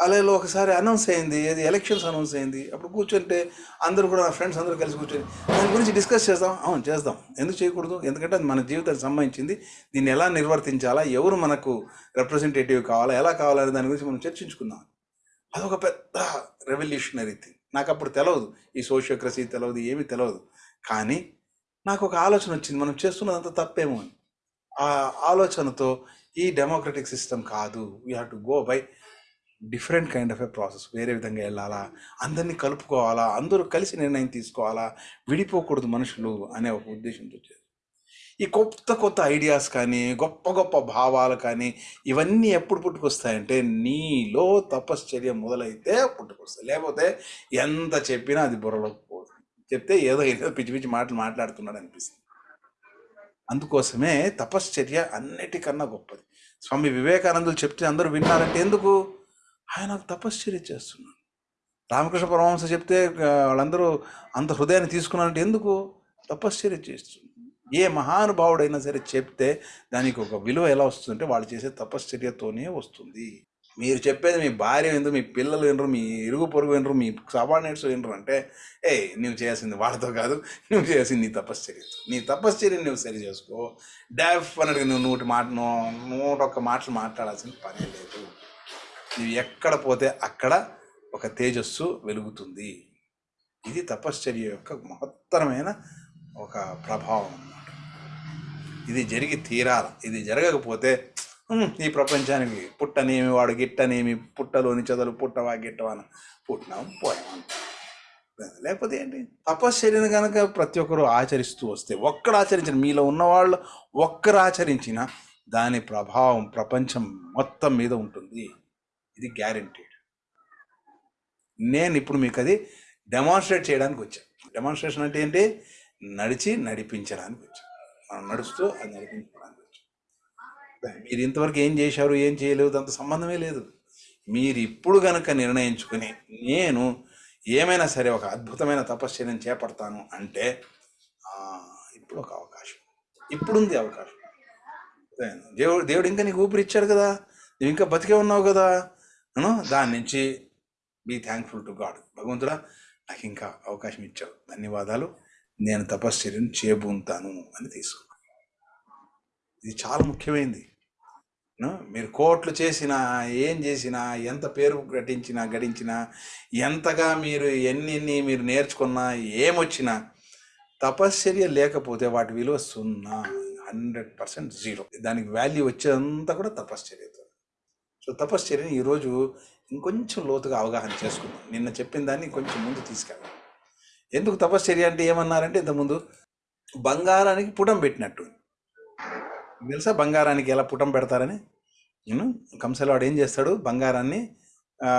అలాగే ఒకసారి అనౌన్స్ అయింది ఏది ఎలక్షన్స్ అనౌన్స్ అయింది. అప్పుడు కూర్చుంటే అందరూ కూడా నా ఫ్రెండ్స్ అందరూ కలిసి కూర్చొని దాని గురించి డిస్కస్ చేద్దాం. అవును చేద్దాం. ఎందుకు చేయకూడదు? ఎందుకంటే అది మన జీవితానికి సంబంధించింది. దీన్ని ఎలా నిర్వర్తించాలా? ఎవరు మనకు రిప్రజెంటేటివ్ కావాలా? ఎలా కావాలనే దాని గురించి మనం చర్చించుకుందాం. అదొక పెద్ద రెవల్యూషనరీ థింగ్ నాకు అప్పుడు తెలియదు ఈ సోషియోక్రసీ తెలియదు ఏమీ తెలియదు కానీ నాకు ఒక ఆలోచన వచ్చింది. మనం చేస్తున్నదంతా తప్పేమో అని. ఆ ఆలోచనతో ఈ డెమోక్రటిక్ సిస్టమ్ కాదు. We have to go by different kind of a process వేరే విధంగా వెళ్ళాలా? అందరినీ కలుపుకోవాలా? అందరూ కలిసి నిర్ణయం తీసుకోవాలా? విడిపోకూడదు మనుషులు అనే ఒక ఉద్దేశంతో ఈ కొత్త కొత్త ఐడియాస్ కానీ గొప్ప గొప్ప భావాలు కానీ ఇవన్నీ ఎప్పుడు పుట్టుకొస్తాయంటే నీలో తపశ్చర్య మొదలైతే పుట్టుకొస్తాయి. లేకపోతే ఎంత చెప్పినా అది బుర్రలోకి పోదు. చెప్తే ఏదో ఏదో పిచ్చి పిచ్చి మాటలు మాట్లాడుతున్నాడు అనిపిస్తుంది. అందుకోసమే తపశ్చర్య అన్నిటికన్నా గొప్పది. స్వామి వివేకానందులు చెప్తే అందరూ విన్నారంటే ఎందుకు? ఆయన తపశ్చర్య చేస్తున్నాడు. రామకృష్ణ పరమహంస చెప్తే వాళ్ళందరూ అంత హృదయాన్ని తీసుకున్నారంటే ఎందుకు? తపశ్చర్య చేస్తుంది ఏ మహానుభావుడైనా సరే చెప్తే దానికి ఒక విలువ ఎలా వస్తుందంటే వాళ్ళు చేసే తపశ్చర్యతోనే వస్తుంది. మీరు చెప్పేది మీ భార్య వినరు మీ పిల్లలు వినరు మీ ఇరుగు పొరుగు వినరు మీ సబార్డినేట్స్ వినరు అంటే ఏ నువ్వు చేయాల్సింది వాళ్ళతో కాదు నువ్వు చేయాల్సింది నీ తపశ్చర్యతో నీ తపశ్చర్యని నువ్వు సరి చేసుకో. డెఫినెట్గా నువ్వు నూటి మాట నూట ఒక్క మాటలు మాట్లాడాల్సిన పని లేదు. నువ్వు ఎక్కడ పోతే అక్కడ ఒక తేజస్సు వెలుగుతుంది. ఇది తపశ్చర్య యొక్క మహత్తరమైన ఒక ప్రభావం అన్నమాట. ఇది జరిగి తీరాల. ఇది జరగకపోతే ఈ ప్రపంచానికి పుట్టనేమి వాడు గిట్టనేమి పుట్టలోని చదలు పుట్టవా గిట్టవా పుట్టినాం పోయాం. లేకపోతే ఏంటి? తపశ్చర్యను కనుక ప్రతి ఒక్కరు ఆచరిస్తూ వస్తే ఒక్కడు ఆచరించిన మీలో ఉన్నవాళ్ళు ఒక్కరు ఆచరించిన దాని ప్రభావం ప్రపంచం మొత్తం మీద ఉంటుంది. ఇది గ్యారంటీడ్. నేను ఇప్పుడు మీకు అది డెమాన్స్ట్రేట్ చేయడానికి వచ్చాను. డెమాన్స్ట్రేషన్ అంటే ఏంటి? నడిచి నడిపించడానికి వచ్చాను. మనం నడుస్తూ అది నడిపించడానికి మీరు ఇంతవరకు ఏం చేశారు ఏం చేయలేదు అంత సంబంధమే లేదు. మీరు ఇప్పుడు గనక నిర్ణయించుకుని నేను ఏమైనా సరే ఒక అద్భుతమైన తపశ్చర్యం చేపడతాను అంటే ఇప్పుడు ఒక అవకాశం. ఇప్పుడుంది అవకాశం. దేవుడు దేవుడు ఇంకా నీకు ఊపిరి ఇచ్చాడు కదా. నువ్వు ఇంకా బతికే ఉన్నావు కదా. అను దాని నుంచి బీ థ్యాంక్ఫుల్ టు గాడ్ భగవంతుడా నాకు ఇంకా అవకాశం ఇచ్చావు. ధన్యవాదాలు. నేను తపశ్చర్యను చేబూంతాను అని తీసుకో ఇది చాలా ముఖ్యమైనది మీరు కోట్లు చేసినా ఏం చేసినా ఎంత పేరు గటించినా గడించినా ఎంతగా మీరు ఎన్ని ఎన్ని మీరు నేర్చుకున్నా ఏమొచ్చినా తపశ్చర్య లేకపోతే వాటి విలువ సున్నా హండ్రెడ్ పర్సెంట్ జీరో. దానికి వాల్యూ వచ్చేదంతా కూడా తపశ్చర్యతో. సో తపశ్చర్యని ఈరోజు ఇంకొంచెం లోతుగా అవగాహన చేసుకుందాం. నిన్న చెప్పిన దాన్ని కొంచెం ముందు తీసుకెళ్ళాం ఎందుకు తపశ్చర్య అంటే ఏమన్నారంటే ఇంతకుముందు బంగారానికి పుటం పెట్టినట్టు. తెలుసా బంగారానికి ఎలా పుటం పెడతారని? కంసలవాడు ఏం చేస్తాడు? బంగారాన్ని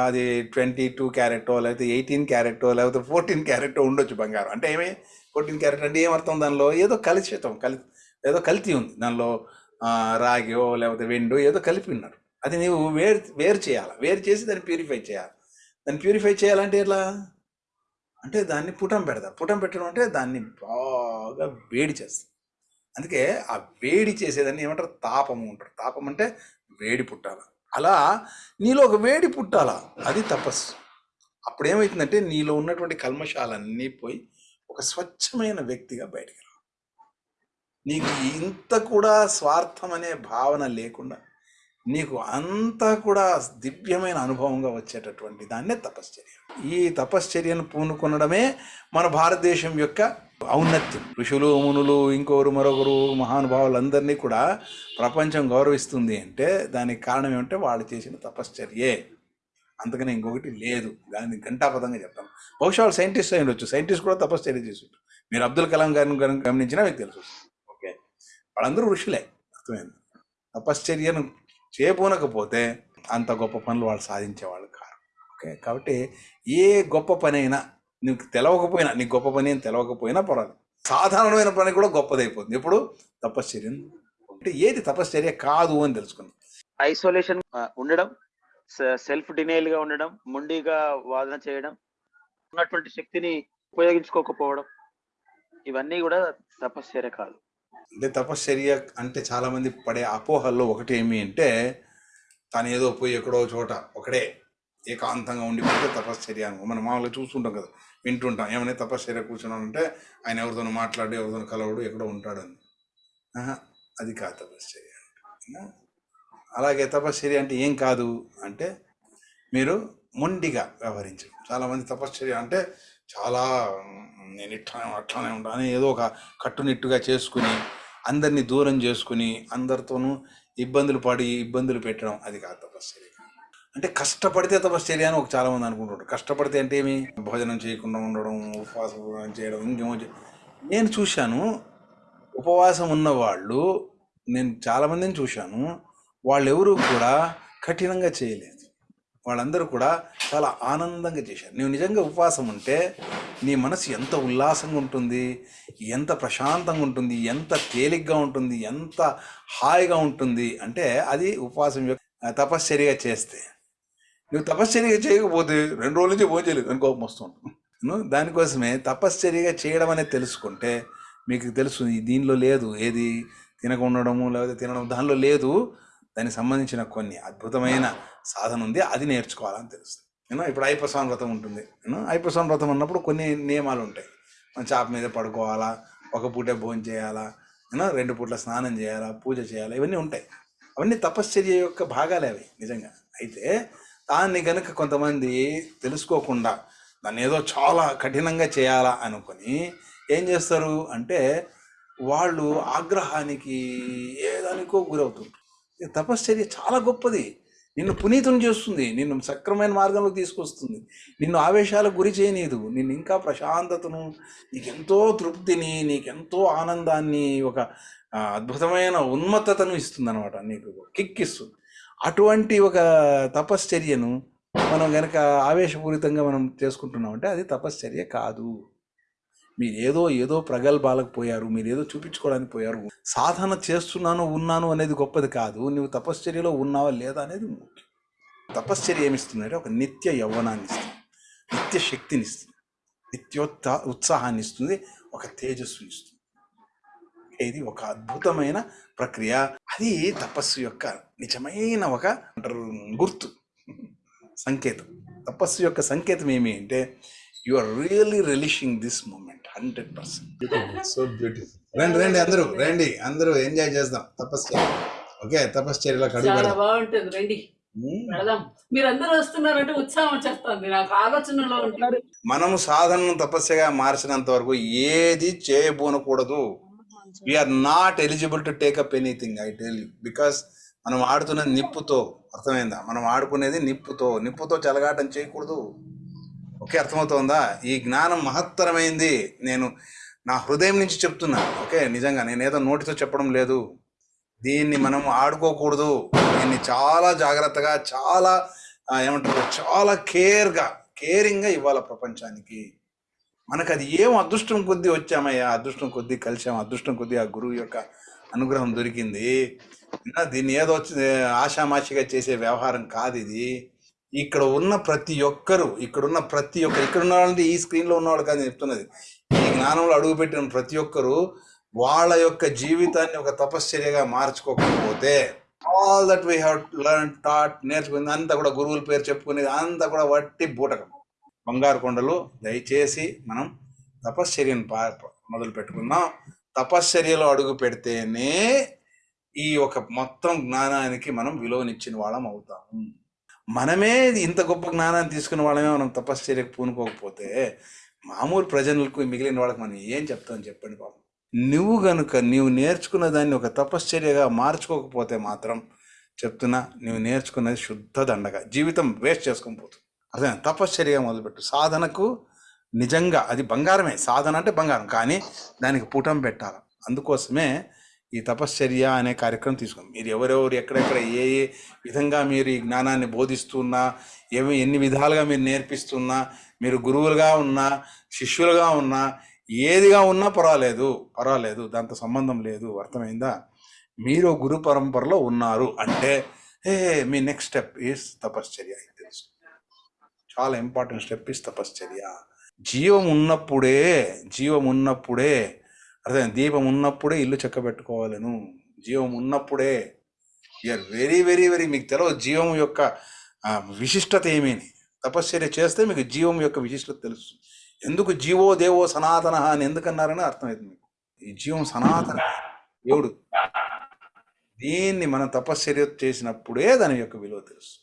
అది ట్వంటీ టూ క్యారెట్టో లేకపోతే ఎయిటీన్ క్యారెట్టో లేకపోతే ఫోర్టీన్ క్యారెట్టో ఉండొచ్చు బంగారం. అంటే ఏమి? ఫోర్టీన్ క్యారెట్ అంటే ఏమర్థం దానిలో? ఏదో కలిసేతం కలి ఏదో కల్తీ ఉంది. దానిలో రాగియో లేకపోతే వెండు ఏదో కలిపి ఉన్నారు. అది నీవు వేరు వేరు చేయాలి? వేరు చేసి దాన్ని ప్యూరిఫై చేయాలి? దాన్ని ప్యూరిఫై చేయాలంటే ఎట్లా అంటే దాన్ని పుటం పెడతా పుటం పెట్టడం అంటే దాన్ని బాగా వేడి చేస్తాం. అందుకే ఆ వేడి చేసేదాన్ని ఏమంటారు? తాపము అంటారు. తాపం అంటే వేడి పుట్టాల? అలా నీలో ఒక వేడి పుట్టాల? అది తపస్సు. అప్పుడు ఏమవుతుందంటే నీలో ఉన్నటువంటి కల్మషాలన్నీ పోయి ఒక స్వచ్ఛమైన వ్యక్తిగా బయటికి రా నీకు ఇంత కూడా స్వార్థం అనే భావన లేకుండా నీకు అంతా కూడా దివ్యమైన అనుభవంగా వచ్చేటటువంటి దాన్నే తపశ్చర్య. ఈ తపశ్చర్యను పూనుకొనడమే మన భారతదేశం యొక్క ఔన్నత్యం. ఋషులు మునులు ఇంకొకరు మరొకరు మహానుభావులందరినీ కూడా ప్రపంచం గౌరవిస్తుంది అంటే దానికి కారణం ఏమంటే వాళ్ళు చేసిన తపశ్చర్యే. అంతకనే ఇంకొకటి లేదు. దాన్ని ఘంటాపదంగా చెప్తాం. బహుశా వాళ్ళు సైంటిస్ట్ అయి ఉండొచ్చు. సైంటిస్ట్ కూడా తపశ్చర్య చేసి మీరు అబ్దుల్ కలాం గారిని గమనించినా మీకు తెలుసు. ఓకే. వాళ్ళందరూ ఋషులే. అర్థమైంది? తపశ్చర్యను చేపూనకపోతే అంత గొప్ప పనులు వాళ్ళు సాధించేవాళ్ళు కారు. ఓకే. కాబట్టి ఏ గొప్ప పని అయినా నీకు తెలవకపోయినా నీకు గొప్ప పని అని తెలవకపోయినా పర్వాలేదు. సాధారణమైన పని కూడా గొప్పదైపోతుంది. ఎప్పుడు? తపశ్చర్యం. అంటే ఏది తపశ్చర్య కాదు అని తెలుసుకున్నాం. ఐసోలేషన్ ఉండడం సెల్ఫ్ డినైల్గా ఉండడం మొండిగా వాదన చేయడం ఉన్నటువంటి శక్తిని ఉపయోగించుకోకపోవడం ఇవన్నీ కూడా తపశ్చర్య కాదు. అంటే తపశ్చర్య అంటే చాలా మంది పడే అపోహల్లో ఒకటి ఏమి అంటే తను ఏదో పోయి ఎక్కడో చోట ఒకడే ఏకాంతంగా ఉండిపోతే తపశ్చర్య మనం మామూలుగా చూస్తుంటాం కదా. వింటుంటాం. ఏమైనా తపశ్చర్య కూర్చున్నానంటే ఆయన ఎవరితోనూ మాట్లాడి ఎవరితోనూ కలవడు ఎక్కడో ఉంటాడని. అది కాదు తపశ్చర్య అంటే. అలాగే తపశ్చర్య అంటే ఏం కాదు అంటే మీరు మొండిగా వ్యవహరించడం. చాలామంది తపశ్చర్య అంటే చాలా నేను ఇట్లానే అట్లానే ఉంటాను అని ఏదో ఒక కట్టునిట్టుగా చేసుకుని అందరినీ దూరం చేసుకుని అందరితోనూ ఇబ్బందులు పడి ఇబ్బందులు పెట్టడం అది కాదు తపశ్చర్య అంటే కష్టపడితే తపశ్చర్య అని ఒక చాలా మంది కష్టపడితే అంటే ఏమి? భోజనం చేయకుండా ఉండడం ఉపవాసం చేయడం ఇంకేమో నేను చూశాను ఉపవాసం ఉన్నవాళ్ళు నేను చాలా మందిని చూశాను వాళ్ళెవరూ కూడా కఠినంగా చేయలేదు. వాళ్ళందరూ కూడా చాలా ఆనందంగా చేశారు. నువ్వు నిజంగా ఉపవాసం ఉంటే నీ మనసు ఎంత ఉల్లాసంగా ఉంటుంది ఎంత ప్రశాంతంగా ఉంటుంది ఎంత తేలిగ్గా ఉంటుంది ఎంత హాయిగా ఉంటుంది. అంటే అది ఉపవాసం యొక్క తపశ్చర్యగా చేస్తే నువ్వు తపశ్చర్య చేయకపోతే రెండు రోజుల నుంచి భోజనం చేయలేదు అని కోపం వస్తుంది. దానికోసమే తపశ్చర్యగా చేయడం అనేది తెలుసుకుంటే మీకు తెలుసు దీనిలో లేదు ఏది తినక ఉండడము లేకపోతే తినడం దానిలో లేదు. దానికి సంబంధించిన కొన్ని అద్భుతమైన సాధన ఉంది అది నేర్చుకోవాలని తెలుస్తుంది. నేను ఇప్పుడు ఐపస్వామి వ్రతం ఉంటుంది. నేను ఐపస్వామి వ్రతం ఉన్నప్పుడు కొన్ని నియమాలు ఉంటాయి. మనం చాప మీద పడుకోవాలా ఒక పూటే భోజనం చేయాలా నేను రెండు పూట్ల స్నానం చేయాలా పూజ చేయాలా ఇవన్నీ ఉంటాయి. అవన్నీ తపశ్చర్య యొక్క భాగాలే అవి నిజంగా. అయితే దాన్ని కనుక కొంతమంది తెలుసుకోకుండా దాన్ని ఏదో చాలా కఠినంగా చేయాలా అనుకొని ఏం చేస్తారు అంటే వాళ్ళు ఆగ్రహానికి ఏదానికో గురవుతుంటారు. తపశ్చర్య చాలా గొప్పది. నిన్ను పునీతం చేస్తుంది. నిన్ను సక్రమైన మార్గంలోకి తీసుకొస్తుంది. నిన్ను ఆవేశాలకు గురి చేయనీదు. నిన్ను ఇంకా ప్రశాంతతను నీకెంతో తృప్తిని నీకెంతో ఆనందాన్ని ఒక అద్భుతమైన ఉన్మత్తతను ఇస్తుంది అనమాట నీకు కిక్ ఇస్తుంది. అటువంటి ఒక తపశ్చర్యను మనం కనుక ఆవేశపూరితంగా మనం చేసుకుంటున్నామంటే అది తపశ్చర్య కాదు. మీరు ఏదో ఏదో ప్రగల్భాలకు పోయారు మీరు ఏదో చూపించుకోవడానికి పోయారు. సాధన చేస్తున్నాను ఉన్నాను అనేది గొప్పది కాదు. నువ్వు తపశ్చర్యలో ఉన్నావా లేదా అనేది ముఖ్యం. తపశ్చర్య ఏమిస్తుందంటే ఒక నిత్య యవ్వనాన్ని ఇస్తుంది. నిత్య శక్తిని ఇస్తుంది. నిత్యోత్సా ఉత్సాహాన్ని ఇస్తుంది. ఒక తేజస్సుని ఇస్తుంది. ఇది ఒక అద్భుతమైన ప్రక్రియ. అది తపస్సు యొక్క నిజమైన ఒక అంటారు గుర్తు. సంకేతం. తపస్సు యొక్క సంకేతం ఏమి అంటే you are really relishing this moment hundred percent so beautiful రండి రండి అందరూ రండి అందరూ ఎంజాయ్ చేద్దాం తపస్సు ఓకే తపశ్చర్యలో పెడదాం. బాగుంటుంది రండి. మీరందరూ వస్తున్నారంటే ఉత్సాహం వచ్చేస్తుంది. నాకు ఆలోచనలో ఉంటుంది. మనము సాధనను తపస్సుగా మార్చినంత వరకు ఏది చేయబోనకూడదు. We're not eligible to take up anything I tell you because మనం ఆడుతున్నది నిప్పుతో అర్థమైందా? మనం ఆడుకునేది నిప్పుతో. నిప్పుతో చెలగాటం చేయకూడదు. ఓకే అర్థమవుతోందా? ఈ జ్ఞానం మహత్తరమైంది. నేను నా హృదయం నుంచి చెప్తున్నా. ఓకే నిజంగా నేను ఏదో నోటితో చెప్పడం లేదు. దీన్ని మనం ఆడుకోకూడదు. దీన్ని చాలా జాగ్రత్తగా చాలా ఏమంటారు చాలా కేర్గా కేరింగ్గా ఇవ్వాలి ప్రపంచానికి. మనకు అది ఏం అదృష్టం కొద్దీ వచ్చామయ్యా అదృష్టం కొద్దీ కలిసాం అదృష్టం కొద్దీ ఆ గురువు యొక్క అనుగ్రహం దొరికింది. దీన్ని ఏదో ఆషామాషిగా చేసే వ్యవహారం కాదు ఇది. ఇక్కడ ఉన్న ప్రతి ఒక్కరు ఇక్కడ ఉన్న ప్రతి ఒక్కరు ఇక్కడ ఉన్న వాళ్ళంటే ఈ స్క్రీన్లో ఉన్నవాళ్ళు కాదు చెప్తున్నది. ఈ జ్ఞానంలో అడుగుపెట్టిన ప్రతి ఒక్కరు వాళ్ళ యొక్క జీవితాన్ని ఒక తపశ్చర్యగా మార్చుకోకపోతే all that we have learn taught నేర్చుకుంది అంతా కూడా గురువుల పేరు చెప్పుకునేది అంతా కూడా వట్టి బూటకం. బంగారు కొండలు దయచేసి మనం తపశ్చర్యను పా మొదలు పెట్టుకుందాం. తపశ్చర్యలో అడుగు పెడితేనే ఈ ఒక మొత్తం జ్ఞానానికి మనం విలువనిచ్చిన వాళ్ళం అవుతాము మనమే ఇంత గొప్ప జ్ఞానాన్ని తీసుకున్న వాళ్ళమే మనం తపశ్చర్యకు పూనుకోకపోతే మామూలు ప్రజలకు మిగిలిన వాళ్ళకి మనం ఏం చెప్తాం చెప్పండి బాబు. నువ్వు గనుక నీవు నేర్చుకున్న దాన్ని ఒక తపశ్చర్యగా మార్చుకోకపోతే మాత్రం చెప్తున్నా నువ్వు నేర్చుకున్నది శుద్ధ దండగా. జీవితం వేస్ట్ చేసుకొని పోతుంది. అదే తపశ్చర్య మొదలుపెట్టు. సాధనకు నిజంగా అది బంగారమే. సాధన అంటే బంగారం. కానీ దానికి పుటం పెట్టాలి. అందుకోసమే ఈ తపశ్చర్య అనే కార్యక్రమం తీసుకున్నాం. మీరు ఎవరెవరు ఎక్కడెక్కడ ఏ ఏ విధంగా మీరు ఈ జ్ఞానాన్ని బోధిస్తున్నా ఏమి ఎన్ని విధాలుగా మీరు నేర్పిస్తున్నా మీరు గురువులుగా ఉన్నా శిష్యులుగా ఉన్నా ఏదిగా ఉన్నా పర్వాలేదు పర్వాలేదు దాంతో సంబంధం లేదు అర్థమైందా? మీరు గురు పరంపరలో ఉన్నారు అంటే ఏ మీ నెక్స్ట్ స్టెప్ ఈస్ తపశ్చర్య. చాలా ఇంపార్టెంట్ స్టెప్ ఇస్ తపశ్చర్య జీవం ఉన్నప్పుడే జీవం ఉన్నప్పుడే అర్థం దీపం ఉన్నప్పుడే ఇల్లు చెక్క పెట్టుకోవాలను జీవం ఉన్నప్పుడే. యూఆర్ వెరీ వెరీ వెరీ మీకు తెలియదు జీవం యొక్క విశిష్టత ఏమీని తపశ్చర్య చేస్తే మీకు జీవం యొక్క విశిష్టత తెలుసు ఎందుకు జీవో దేవో సనాతన అని ఎందుకన్నారని అర్థమైంది మీకు? ఈ జీవం సనాతన. దేవుడు దీన్ని మనం తపశ్చర్య చేసినప్పుడే దాని యొక్క విలువ తెలుసు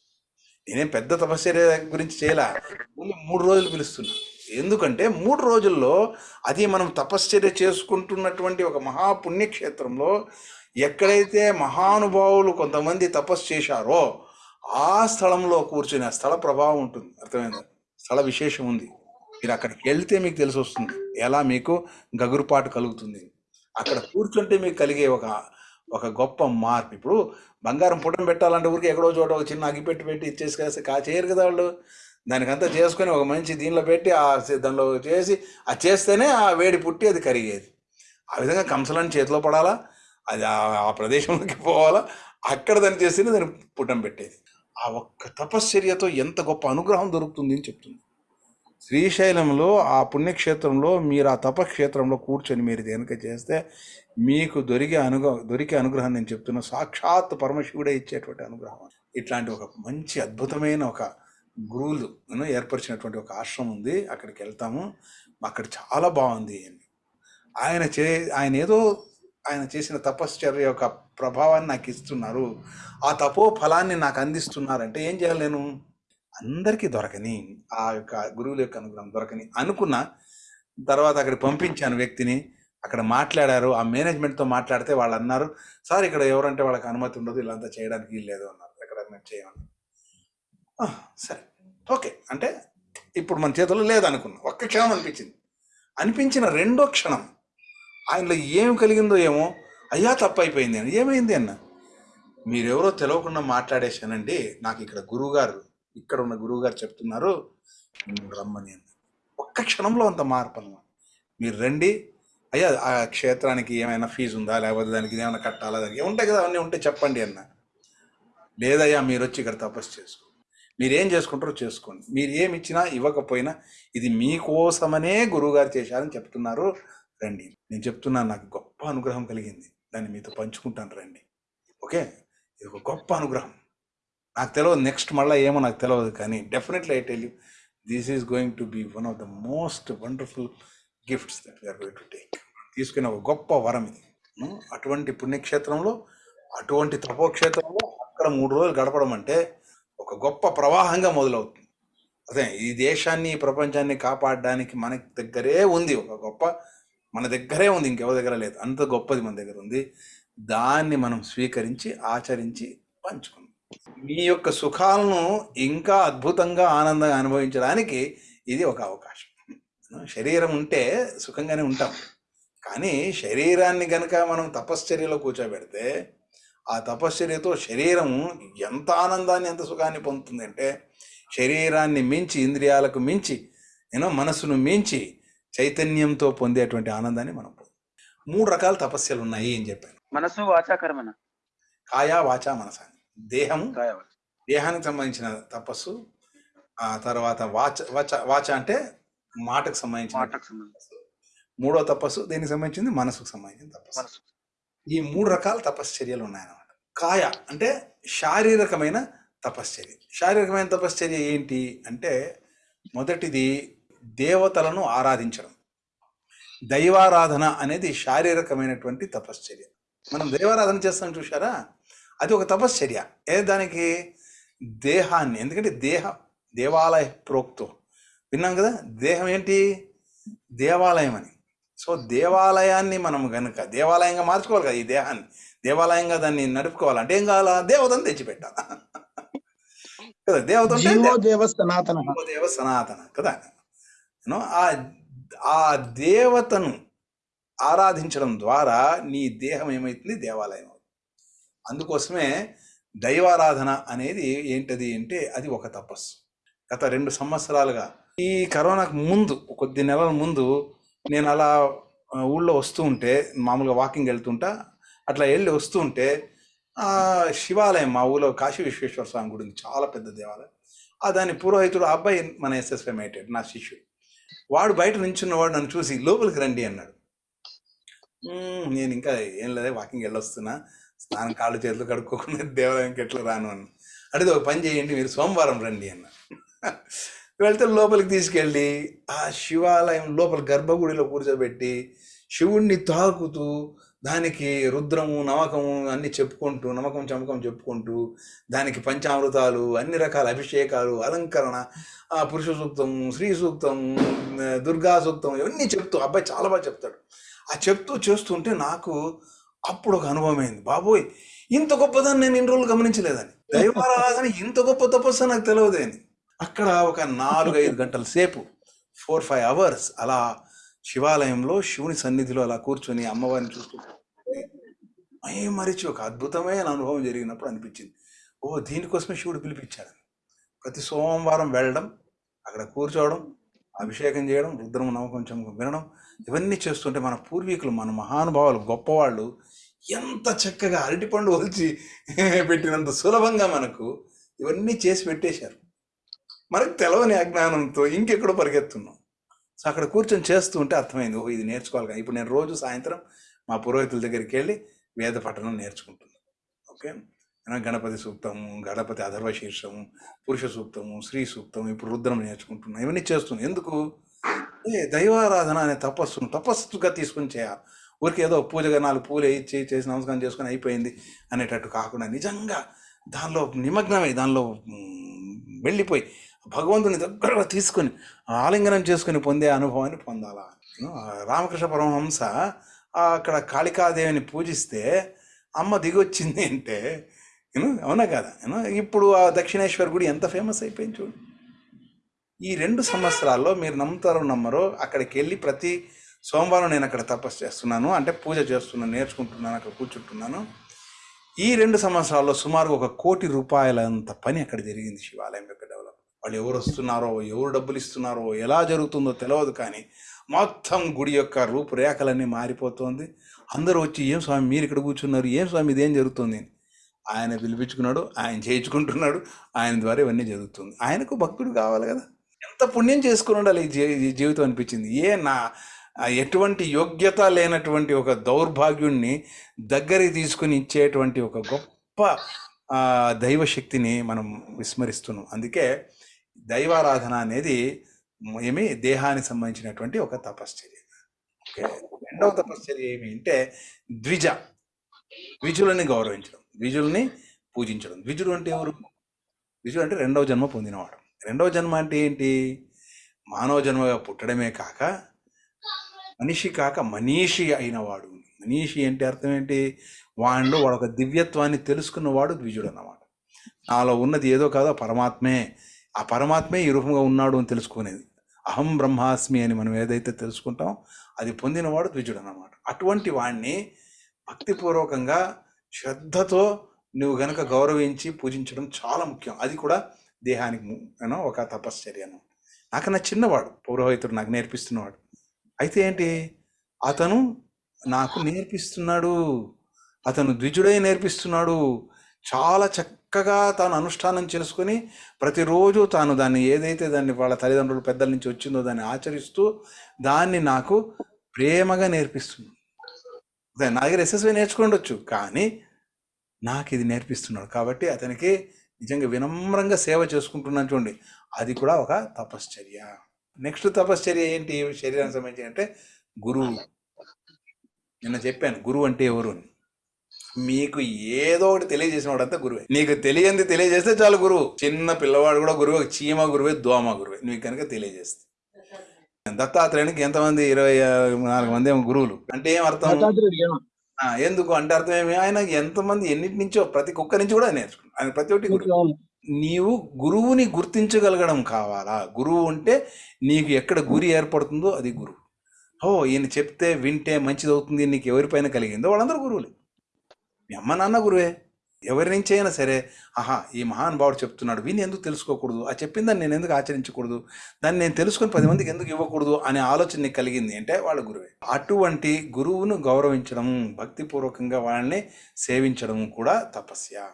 నేనేం పెద్ద తపశ్చర్య గురించి చేయలే. ఓన్లీ మూడు రోజులు పిలుస్తున్నా. ఎందుకంటే మూడు రోజుల్లో అది మనం తపశ్చర్య చేసుకుంటున్నటువంటి ఒక మహాపుణ్యక్షేత్రంలో ఎక్కడైతే మహానుభావులు కొంతమంది తపస్సు చేశారో ఆ స్థలంలో కూర్చుని ఆ స్థల ప్రభావం ఉంటుంది. అర్థమైందా? స్థల విశేషం ఉంది. మీరు అక్కడికి వెళ్తే మీకు తెలిసి వస్తుంది. ఎలా మీకు గగురుపాటు కలుగుతుంది. అక్కడ కూర్చుంటే మీకు కలిగే ఒక ఒక గొప్ప మార్పు. ఇప్పుడు బంగారం పుటం పెట్టాలంటే ఊరికి ఎక్కడో చోట ఒక చిన్న అగిపెట్టి పెట్టి ఇచ్చేసి కాస్తే కా చేయరు కదా వాళ్ళు. దానికంతా చేసుకొని ఒక మంచి దీనిలో పెట్టి ఆ దానిలో చేసి ఆ చేస్తేనే ఆ వేడి పుట్టి అది కరిగేది. ఆ విధంగా కంసలని చేతిలో పడాలా అది ఆ- ఆ ప్రదేశంలోకి పోవాలా అక్కడ దాన్ని చేస్తేనే దాన్ని పుట్టం పెట్టేది. ఆ ఒక్క తపశ్చర్యతో ఎంత గొప్ప అనుగ్రహం దొరుకుతుంది అని చెప్తుంది. శ్రీశైలంలో ఆ పుణ్యక్షేత్రంలో మీరు ఆ తపక్షేత్రంలో కూర్చొని మీరు దేనిక చేస్తే మీకు దొరికే అనుగ్రహం దొరికే అనుగ్రహం నేను చెప్తున్నా. సాక్షాత్ పరమశివుడే ఇచ్చేటువంటి అనుగ్రహం ఇట్లాంటి ఒక మంచి అద్భుతమైన ఒక గురువులు ఏర్పరిచినటువంటి ఒక ఆశ్రమం ఉంది. అక్కడికి వెళ్తాము. అక్కడ చాలా బాగుంది అని. ఆయన చే ఆయన ఏదో ఆయన చేసిన తపశ్చర్య యొక్క ప్రభావాన్ని నాకు ఇస్తున్నారు. ఆ తపో ఫలాన్ని నాకు అందిస్తున్నారంటే ఏం చేయాలి నేను? అందరికీ దొరకని ఆ యొక్క గురువుల యొక్క అనుగ్రహం దొరకని అనుకున్న తర్వాత అక్కడికి పంపించాను వ్యక్తిని. అక్కడ మాట్లాడారు ఆ మేనేజ్మెంట్తో మాట్లాడితే వాళ్ళు అన్నారు సార్ ఇక్కడ ఎవరంటే వాళ్ళకి అనుమతి ఉండదు ఇలాంతా చేయడానికి వీలు లేదు అన్నారు. ఎక్కడ మేము చేయమని సరే ఓకే. అంటే ఇప్పుడు మన చేతుల్లో లేదనుకున్నా. ఒక్క క్షణం అనిపించింది. అనిపించిన రెండో క్షణం ఆయనలో ఏం కలిగిందో ఏమో అయ్యా తప్పైపోయింది అయిపోయింది అని. ఏమైంది అన్న? మీరెవరో తెలియకుండా మాట్లాడేశానండి నాకు ఇక్కడ గురువుగారు ఇక్కడ ఉన్న గురువుగారు చెప్తున్నారు రమ్మని అన్న. ఒక్క క్షణంలో అంత మార్పు అన్నమాట మీరు రండి అయ్యా ఆ క్షేత్రానికి ఏమైనా ఫీజు ఉందా? లేకపోతే దానికి ఏమైనా కట్టాలా? దానికి ఉంటాయి కదా అవన్నీ ఉంటే చెప్పండి అన్న. లేదయ్యా మీరు వచ్చి ఇక్కడ తపస్సు చేసుకో. మీరు ఏం చేసుకుంటారో చేసుకోండి. మీరు ఏమి ఇచ్చినా ఇవ్వకపోయినా ఇది మీకోసమనే గురువుగారు చేశారని చెప్తున్నారు. రండి. నేను చెప్తున్నాను నాకు గొప్ప అనుగ్రహం కలిగింది. దాన్ని మీతో పంచుకుంటాను రండి. ఓకే? ఇది ఒక గొప్ప అనుగ్రహం. నాకు తెలియదు నెక్స్ట్ మళ్ళీ ఏమో నాకు తెలియదు కానీ definitely I tell you this is going to be one of the most wonderful gifts that we're going to take తీసుకునే ఒక గొప్ప వరం ఇది. అటువంటి పుణ్యక్షేత్రంలో అటువంటి తపోక్షేత్రంలో అక్కడ మూడు రోజులు గడపడం అంటే ఒక గొప్ప ప్రవాహంగా మొదలవుతుంది. అదే ఈ దేశాన్ని ఈ ప్రపంచాన్ని కాపాడడానికి మన దగ్గరే ఉంది ఒక గొప్ప మన దగ్గరే ఉంది ఇంకెవరి దగ్గర లేదు. అంత గొప్పది మన దగ్గర ఉంది. దాన్ని మనం స్వీకరించి ఆచరించి పంచుకుందాం మీ యొక్క సుఖాలను ఇంకా అద్భుతంగా ఆనందంగా అనుభవించడానికి ఇది ఒక అవకాశం. శరీరం ఉంటే సుఖంగానే ఉంటాం. కానీ శరీరాన్ని గనక మనం తపశ్చర్యలో కూర్చోబెడితే ఆ తపశ్చర్యతో శరీరం ఎంత ఆనందాన్ని ఎంత సుఖాన్ని పొందుతుంది అంటే శరీరాన్ని మించి ఇంద్రియాలకు మించి నేను మనసును మించి చైతన్యంతో పొందేటువంటి ఆనందాన్ని మనం మూడు రకాల తపస్యలు ఉన్నాయి అని చెప్పాను. మనసు వాచాకరమన కాయ వాచ మనస. దేహం దేహానికి సంబంధించిన తపస్సు ఆ తర్వాత వాచ వాచ వాచ అంటే మాటకు సంబంధించిన మాటకు సంబంధించి మూడో తపస్సు దీనికి సంబంధించింది? మనసుకు సంబంధించిన తపస్సు. ఈ మూడు రకాల తపశ్చర్యలు ఉన్నాయన్నమాట. కాయ అంటే శారీరకమైన తపశ్చర్య. శారీరకమైన తపశ్చర్య ఏంటి అంటే మొదటిది దేవతలను ఆరాధించడం. దైవారాధన అనేది శారీరకమైనటువంటి తపశ్చర్య. మనం దైవారాధన చేస్తాం చూసారా అది ఒక తపశ్చర్య. ఏ దానికి? దేహాన్ని. ఎందుకంటే దేహ దేవాలయ ప్రోక్తం. విన్నాం కదా? దేహం ఏంటి దేవాలయం అని సో దేవాలయాన్ని మనం గనుక దేవాలయంగా మార్చుకోవాలి కదా ఈ దేహాన్ని. దేవాలయంగా దాన్ని నడుపుకోవాలి. అంటే ఏం కావాలా? దేవతను తెచ్చిపెట్టాలి? కదా దేవత దేవ సనాతన. దేవ సనాతన కదా? ఆ ఆ దేవతను ఆరాధించడం ద్వారా నీ దేహం ఏమవుతుంది దేవాలయం అవుతుంది. అందుకోసమే దైవారాధన అనేది ఏంటది అంటే అది ఒక తపస్సు. గత రెండు సంవత్సరాలుగా ఈ కరోనాకు ముందు కొద్ది నెలల ముందు నేను అలా ఊళ్ళో వస్తూ ఉంటే మామూలుగా వాకింగ్ వెళ్తుంటా అట్లా వెళ్ళి వస్తూ ఉంటే శివాలయం మా ఊళ్ళో కాశీ విశ్వేశ్వర స్వామి గుడి చాలా పెద్ద దేవాలయం. ఆ దాని పురోహితుడు అబ్బాయి మన ఎస్ఎస్ఎం మేటెడ్ నా శిష్యుడు. వాడు బయట నించున్నవాడు నన్ను చూసి లోపలికి రండి అన్నాడు. నేను ఇంకా ఏం లేదే వాకింగ్ వెళ్ళొస్తున్నా స్నానం కాళ్ళు చేతులు కడుక్కోకుండా దేవాలయంకి ఎట్లా రాను అన్న అడిగితే ఒక పని చేయండి మీరు సోమవారం రండి అన్నాడు. వెళ్తే లోపలికి తీసుకెళ్ళి ఆ శివాలయం లోపల గర్భగుడిలో కూర్చోబెట్టి శివుణ్ణి తాకుతూ దానికి రుద్రము నమ్మకము అన్ని చెప్పుకుంటూ నమ్మకం చమకం చెప్పుకుంటూ దానికి పంచామృతాలు అన్ని రకాల అభిషేకాలు అలంకరణ ఆ పురుష సూక్తం స్త్రీ సూక్తం దుర్గా సూక్తం ఇవన్నీ చెప్తూ అబ్బాయి చాలా బాగా చెప్తాడు. ఆ చెప్తూ చేస్తుంటే నాకు అప్పుడు ఒక అనుభవం అయింది. బాబోయ్ ఇంత గొప్పదాన్ని నేను ఇన్ని రోజులు గమనించలేదని. దైవారాధన ఇంత గొప్ప తపస్సు నాకు తెలియదు అని. అక్కడ ఒక నాలుగు ఐదు గంటల సేపు ఫోర్ ఫైవ్ అవర్స్ అలా శివాలయంలో శివుని సన్నిధిలో అలా కూర్చొని అమ్మవారిని చూస్తూ అయ్యే మరిచి ఒక అద్భుతమైన అనుభవం జరిగినప్పుడు అనిపించింది. ఓ దీనికోసమే శివుడు పిలిపించాడు. ప్రతి సోమవారం వెళ్ళడం అక్కడ కూర్చోవడం అభిషేకం చేయడం రుద్రం నవ వినడం ఇవన్నీ చేస్తుంటే మన పూర్వీకులు మన మహానుభావులు గొప్పవాళ్ళు ఎంత చక్కగా అరటిపండు ఒలిచి పెట్టినంత సులభంగా మనకు ఇవన్నీ చేసి పెట్టేశారు. మనకు తెలవని అజ్ఞానంతో ఇంకెక్కడో పరిగెత్తున్నాం. సో అక్కడ కూర్చొని చేస్తూ ఉంటే అర్థమైంది ఓహో ఇది నేర్చుకోవాలి ఇప్పుడు నేను రోజు సాయంత్రం మా పురోహితుల దగ్గరికి వెళ్ళి వేద పఠనం నేర్చుకుంటున్నాను ఓకే? గణపతి సూక్తము గణపతి అధర్వ శీర్షము పురుష సూక్తము స్త్రీ సూక్తం ఇప్పుడు రుద్రం నేర్చుకుంటున్నాను ఇవన్నీ చేస్తున్నాను ఎందుకు? ఏ దైవారాధన అనే తపస్సును తపస్సుగా తీసుకుని చేయాలి. ఊరికి ఏదో పూజగా నాలుగు పూలు ఇచ్చి చేసి నమస్కారం చేసుకొని అయిపోయింది అనేటట్టు కాకుండా నిజంగా దానిలో నిమగ్నమై దానిలో వెళ్ళిపోయి భగవంతుని దగ్గరగా తీసుకొని ఆలింగనం చేసుకుని పొందే అనుభవాన్ని పొందాలా? రామకృష్ణ పరమహంస అక్కడ కాళికాదేవిని పూజిస్తే అమ్మ దిగొచ్చింది అంటే అవునా కదా? ఇప్పుడు ఆ దక్షిణేశ్వర గుడి ఎంత ఫేమస్ అయిపోయింది చూడు. ఈ రెండు సంవత్సరాల్లో మీరు నమ్ముతారో నమ్మరో అక్కడికి వెళ్ళి ప్రతి సోమవారం నేను అక్కడ తపస్సు చేస్తున్నాను అంటే పూజ చేస్తున్నాను నేర్చుకుంటున్నాను అక్కడ కూర్చుంటున్నాను. ఈ రెండు సంవత్సరాల్లో సుమారు ఒక కోటి రూపాయలంత పని అక్కడ జరిగింది శివాలయం యొక్క వాళ్ళు ఎవరు వస్తున్నారో ఎవరు డబ్బులు ఇస్తున్నారో ఎలా జరుగుతుందో తెలియదు కానీ మొత్తం గుడి యొక్క రూపురేఖలన్నీ మారిపోతుంది. అందరూ వచ్చి ఏం స్వామి మీరు ఇక్కడ కూర్చున్నారు? ఏం స్వామి ఇదేం? జరుగుతుంది? అని ఆయన పిలిపించుకున్నాడు ఆయన చేయించుకుంటున్నాడు ఆయన ద్వారా ఇవన్నీ జరుగుతుంది. ఆయనకు భక్తుడు కావాలి కదా. ఎంత పుణ్యం చేసుకుని ఉండాలి ఈ ఈ జీవితం అనిపించింది. ఏ నా ఎటువంటి యోగ్యత లేనటువంటి ఒక దౌర్భాగ్యుణ్ణి దగ్గరికి తీసుకుని ఇచ్చేటువంటి ఒక గొప్ప దైవశక్తిని మనం విస్మరిస్తున్నాం. అందుకే దైవారాధన అనేది ఏమి దేహానికి సంబంధించినటువంటి ఒక తపశ్చర్య. ఓకే? రెండవ తపశ్చర్య ఏమి అంటే ద్విజ. ద్విజులని గౌరవించడం ద్విజుల్ని పూజించడం. ద్విజుడు అంటే ఎవరు? ద్విజుడు అంటే రెండవ జన్మ పొందినవాడు. రెండవ జన్మ అంటే ఏంటి? మానవ జన్మగా పుట్టడమే కాక మనిషి కాక మనీషి అయినవాడు. మనీషి అంటే అర్థం ఏంటి? వాడిలో వాడు ఒక దివ్యత్వాన్ని తెలుసుకున్నవాడు ద్విజుడు అన్నమాట నాలో ఉన్నది ఏదో కాదో పరమాత్మే. ఆ పరమాత్మే ఈ రూపంగా ఉన్నాడు అని తెలుసుకునేది. అహం బ్రహ్మాస్మి అని మనం ఏదైతే తెలుసుకుంటాం అది పొందినవాడు ద్విజుడు అన్నమాట అటువంటి వాడిని భక్తిపూర్వకంగా శ్రద్ధతో నువ్వు గనక గౌరవించి పూజించడం చాలా ముఖ్యం. అది కూడా దేహానికి ఒక తపశ్చర్య అన్నమాట. నాకన్నా చిన్నవాడు పౌరోహితుడు నాకు నేర్పిస్తున్నవాడు. అయితే ఏంటి? అతను నాకు నేర్పిస్తున్నాడు. అతను ద్విజుడై నేర్పిస్తున్నాడు. చాలా చక్కగా తాను అనుష్ఠానం చేసుకొని ప్రతిరోజు తాను దాన్ని ఏదైతే దాన్ని వాళ్ళ తల్లిదండ్రులు పెద్దల నుంచి వచ్చిందో దాన్ని ఆచరిస్తూ దాన్ని నాకు ప్రేమగా నేర్పిస్తున్నాడు అదే నా దగ్గర ఎస్ఎస్వి నేర్చుకుండొచ్చు కానీ నాకు ఇది నేర్పిస్తున్నాడు కాబట్టి అతనికి నిజంగా వినమ్రంగా సేవ చేసుకుంటున్నాను చూడండి. అది కూడా ఒక తపశ్చర్య. నెక్స్ట్ తపశ్చర్య ఏంటి? శరీరానికి సంబంధించి అంటే గురువు. నిన్న చెప్పాను గురువు అంటే ఎవరు అని. మీకు ఏదో ఒకటి తెలియజేసిన వాడంతా గురువే. నీకు తెలియంది తెలియజేస్తే చాలు గురువు. చిన్న పిల్లవాడు కూడా గురువు చీమ గురువే దోమ గురువే. నీకు కనుక తెలియజేస్తే. దత్తాత్రేయునికి ఎంతమంది? ఇరవై నాలుగు మంది ఏమో గురువులు. అంటే ఏం అర్థం? ఎందుకు? అంటే అర్థం ఏమి? ఆయన ఎంతమంది ఎన్నిటి నుంచో ప్రతి కుక్క నుంచి కూడా నేర్చుకున్నాడు. ఆయన ప్రతి ఒక్కటి గురువు. నీవు గురువుని గుర్తించగలగడం కావాలా? గురువు ఉంటే నీకు ఎక్కడ గురి ఏర్పడుతుందో అది గురువు. ఓ ఈయన చెప్తే వింటే మంచిది అవుతుంది నీకు ఎవరిపైన కలిగిందో వాళ్ళందరూ గురువులే. మీ అమ్మ నాన్న గురువే ఎవరి నుంచి అయినా సరే ఆహా ఈ మహానుభావుడు చెప్తున్నాడు విని ఎందుకు తెలుసుకోకూడదు? ఆ చెప్పిందని నేను ఎందుకు ఆచరించకూడదు? దాన్ని నేను తెలుసుకొని పది మందికి ఎందుకు ఇవ్వకూడదు? అనే ఆలోచన నీకు కలిగింది. అంటే వాళ్ళ గురువే. అటువంటి గురువును గౌరవించడం భక్తిపూర్వకంగా వాళ్ళని సేవించడం కూడా తపస్య.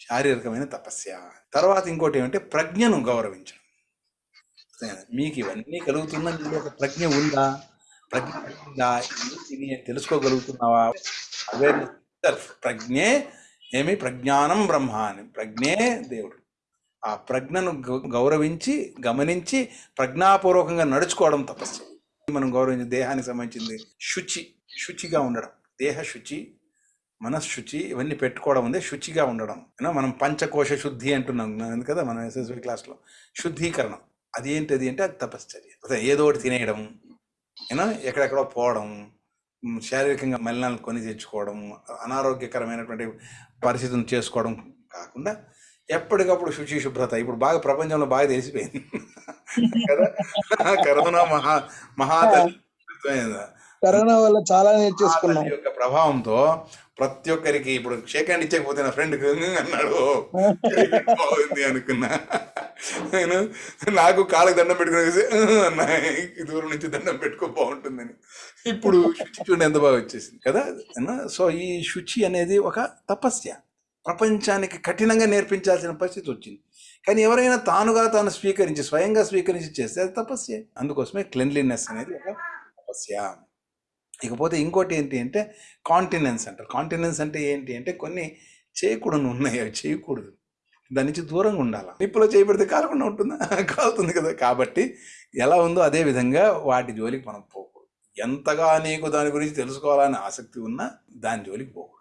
శారీరకమైన తపస్య. తర్వాత ఇంకోటి ఏమంటే ప్రజ్ఞను గౌరవించడం. మీకు ఇవన్నీ కలుగుతున్నా నీలో ఒక ప్రజ్ఞ ఉందా? ప్రజ్ఞ ఉందా? ఇది తెలుసుకోగలుగుతున్నావా? అవేర్నెస్ ప్రజ్ఞే ఏమి? ప్రజ్ఞానం బ్రహ్మ అని ప్రజ్ఞే దేవుడు. ఆ ప్రజ్ఞను గౌ- గౌరవించి గమనించి ప్రజ్ఞాపూర్వకంగా నడుచుకోవడం తపస్సు. మనం గౌరవించే దేహానికి సంబంధించింది శుచి శుచిగా ఉండడం. దేహ శుచి మనశుచి ఇవన్నీ పెట్టుకోవడం ఉంది శుచిగా ఉండడం. మనం పంచకోశ శుద్ధి అంటున్నాం. కదా? మనం ఎస్ఎస్వి క్లాస్లో శుద్ధీకరణం అది ఏంటి అది అంటే అది తపశ్చర్య. అదే ఏదో ఒకటి తినేయడం ఏనా ఎక్కడెక్కడో పోవడం. శారీరకంగా మలినాలను కొని తెచ్చుకోవడం అనారోగ్యకరమైనటువంటి పరిస్థితులను చేసుకోవడం కాకుండా ఎప్పటికప్పుడు శుచి శుభ్రత. ఇప్పుడు బాగా ప్రపంచంలో బాగా తెలిసిపోయింది. కదా? కరోనా మహా మహా కరోనా వల్ల చాలా నేర్చేసుకున్నాం. యొక్క ప్రభావంతో ప్రతి ఒక్కరికి ఇప్పుడు షేక్ హ్యాండ్ ఇచ్చకపోతే నా ఫ్రెండ్ అన్నాడు. బాగుంది అనుకున్నా. నేను నాకు కాళ్ళకి దండం పెట్టుకుని అన్నా. దూరం నుంచి దండం పెట్టుకో బాగుంటుందని. ఇప్పుడు శుచి చూడండి ఎంత బాగా వచ్చేసింది. కదా? సో ఈ శుచి అనేది ఒక తపస్య. ప్రపంచానికి కఠినంగా నేర్పించాల్సిన పరిస్థితి వచ్చింది. కానీ ఎవరైనా తానుగా తాను స్వీకరించి స్వయంగా స్వీకరించి చేస్తే అది తపస్య. అందుకోసమే క్లెన్లీనెస్ అనేది ఒక తపస్య. ఇకపోతే ఇంకోటి ఏంటి అంటే కాంటినెన్స్ అంటారు. కాంటినెన్స్ అంటే ఏంటి అంటే కొన్ని చేయకూడదు ఉన్నాయి. అవి చేయకూడదు. దాని నుంచి దూరంగా ఉండాలి? నిప్పులో చేయబడితే కాలకుండా ఉంటుందా? కాలుతుంది కదా. కాబట్టి ఎలా ఉందో అదే విధంగా వాటి జోలికి మనం పోకూడదు. ఎంతగా నీకు దాని గురించి తెలుసుకోవాలని ఆసక్తి ఉన్నా దాని జోలికి పోకూడదు.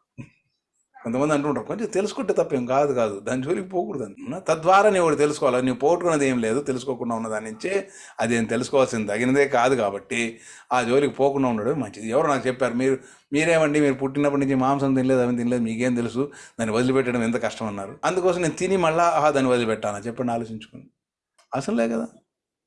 కొంతమంది అంటుంటారు కొంచెం తెలుసుకుంటే తప్పేం కాదు కాదు. దాని జోలికి పోకూడదు. తద్వారా నీవు ఒకటి తెలుసుకోవాలి? నువ్వు పోగొట్టుకున్నది ఏం లేదు. తెలుసుకోకుండా ఉన్న దాని నుంచే అదేం తెలుసుకోవాల్సింది? తగినదే కాదు కాబట్టి ఆ జోలికి పోకుండా ఉండడం మంచిది. ఎవరు నాకు చెప్పారు మీరు మీరేమండి? మీరు పుట్టినప్పటి నుంచి మాంసం తినలేదు అవి తినలేదు మీకేం తెలుసు? దాన్ని వదిలిపెట్టడం ఎంత కష్టం అన్నారు. అందుకోసం నేను తిని మళ్ళీ ఆహా దాన్ని వదిలిపెట్టాను? చెప్పండి ఆలోచించుకుని అసలే కదా.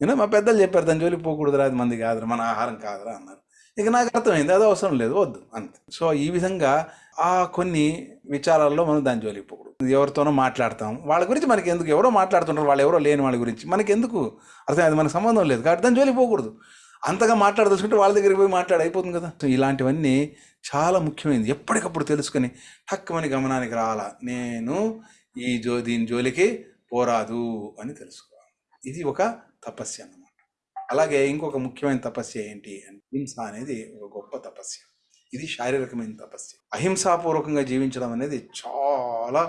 నేను మా పెద్దలు చెప్పారు దాని జోలికి పోకూడదురా అది మంది కాదురా మన ఆహారం కాదురా అన్నారు. ఇక నాకు అర్థమైంది అది అవసరం లేదు వద్దు అంతే. సో ఈ విధంగా ఆ కొన్ని విచారాల్లో మనం దాని జోలికి పోకూడదు. ఎవరితోనో మాట్లాడతాం. వాళ్ళ గురించి మనకి ఎందుకు? ఎవరో మాట్లాడుతుంటారు. వాళ్ళు ఎవరో లేని వాళ్ళ గురించి. మనకి ఎందుకు? అర్థం అది మనకు సంబంధం లేదు. కాబట్టి దాని జోలికి పోకూడదు. అంతగా మాట్లాడదలుచుకుంటే వాళ్ళ దగ్గరికి పోయి మాట్లాడి అయిపోతుంది కదా. ఇలాంటివన్నీ చాలా ముఖ్యమైనది. ఎప్పటికప్పుడు తెలుసుకొని హక్కుమని గమనానికి రాలా. నేను ఈ జో దీని జోలికి పోరాదు అని తెలుసుకోవాలి. ఇది ఒక తపస్య అన్నమాట. అలాగే ఇంకొక ముఖ్యమైన తపస్య ఏంటి అంటే హింస అనేది ఒక గొప్ప తపస్య. ఇది శారీరకమైన తపస్య అహింసాపూర్వకంగా జీవించడం అనేది చాలా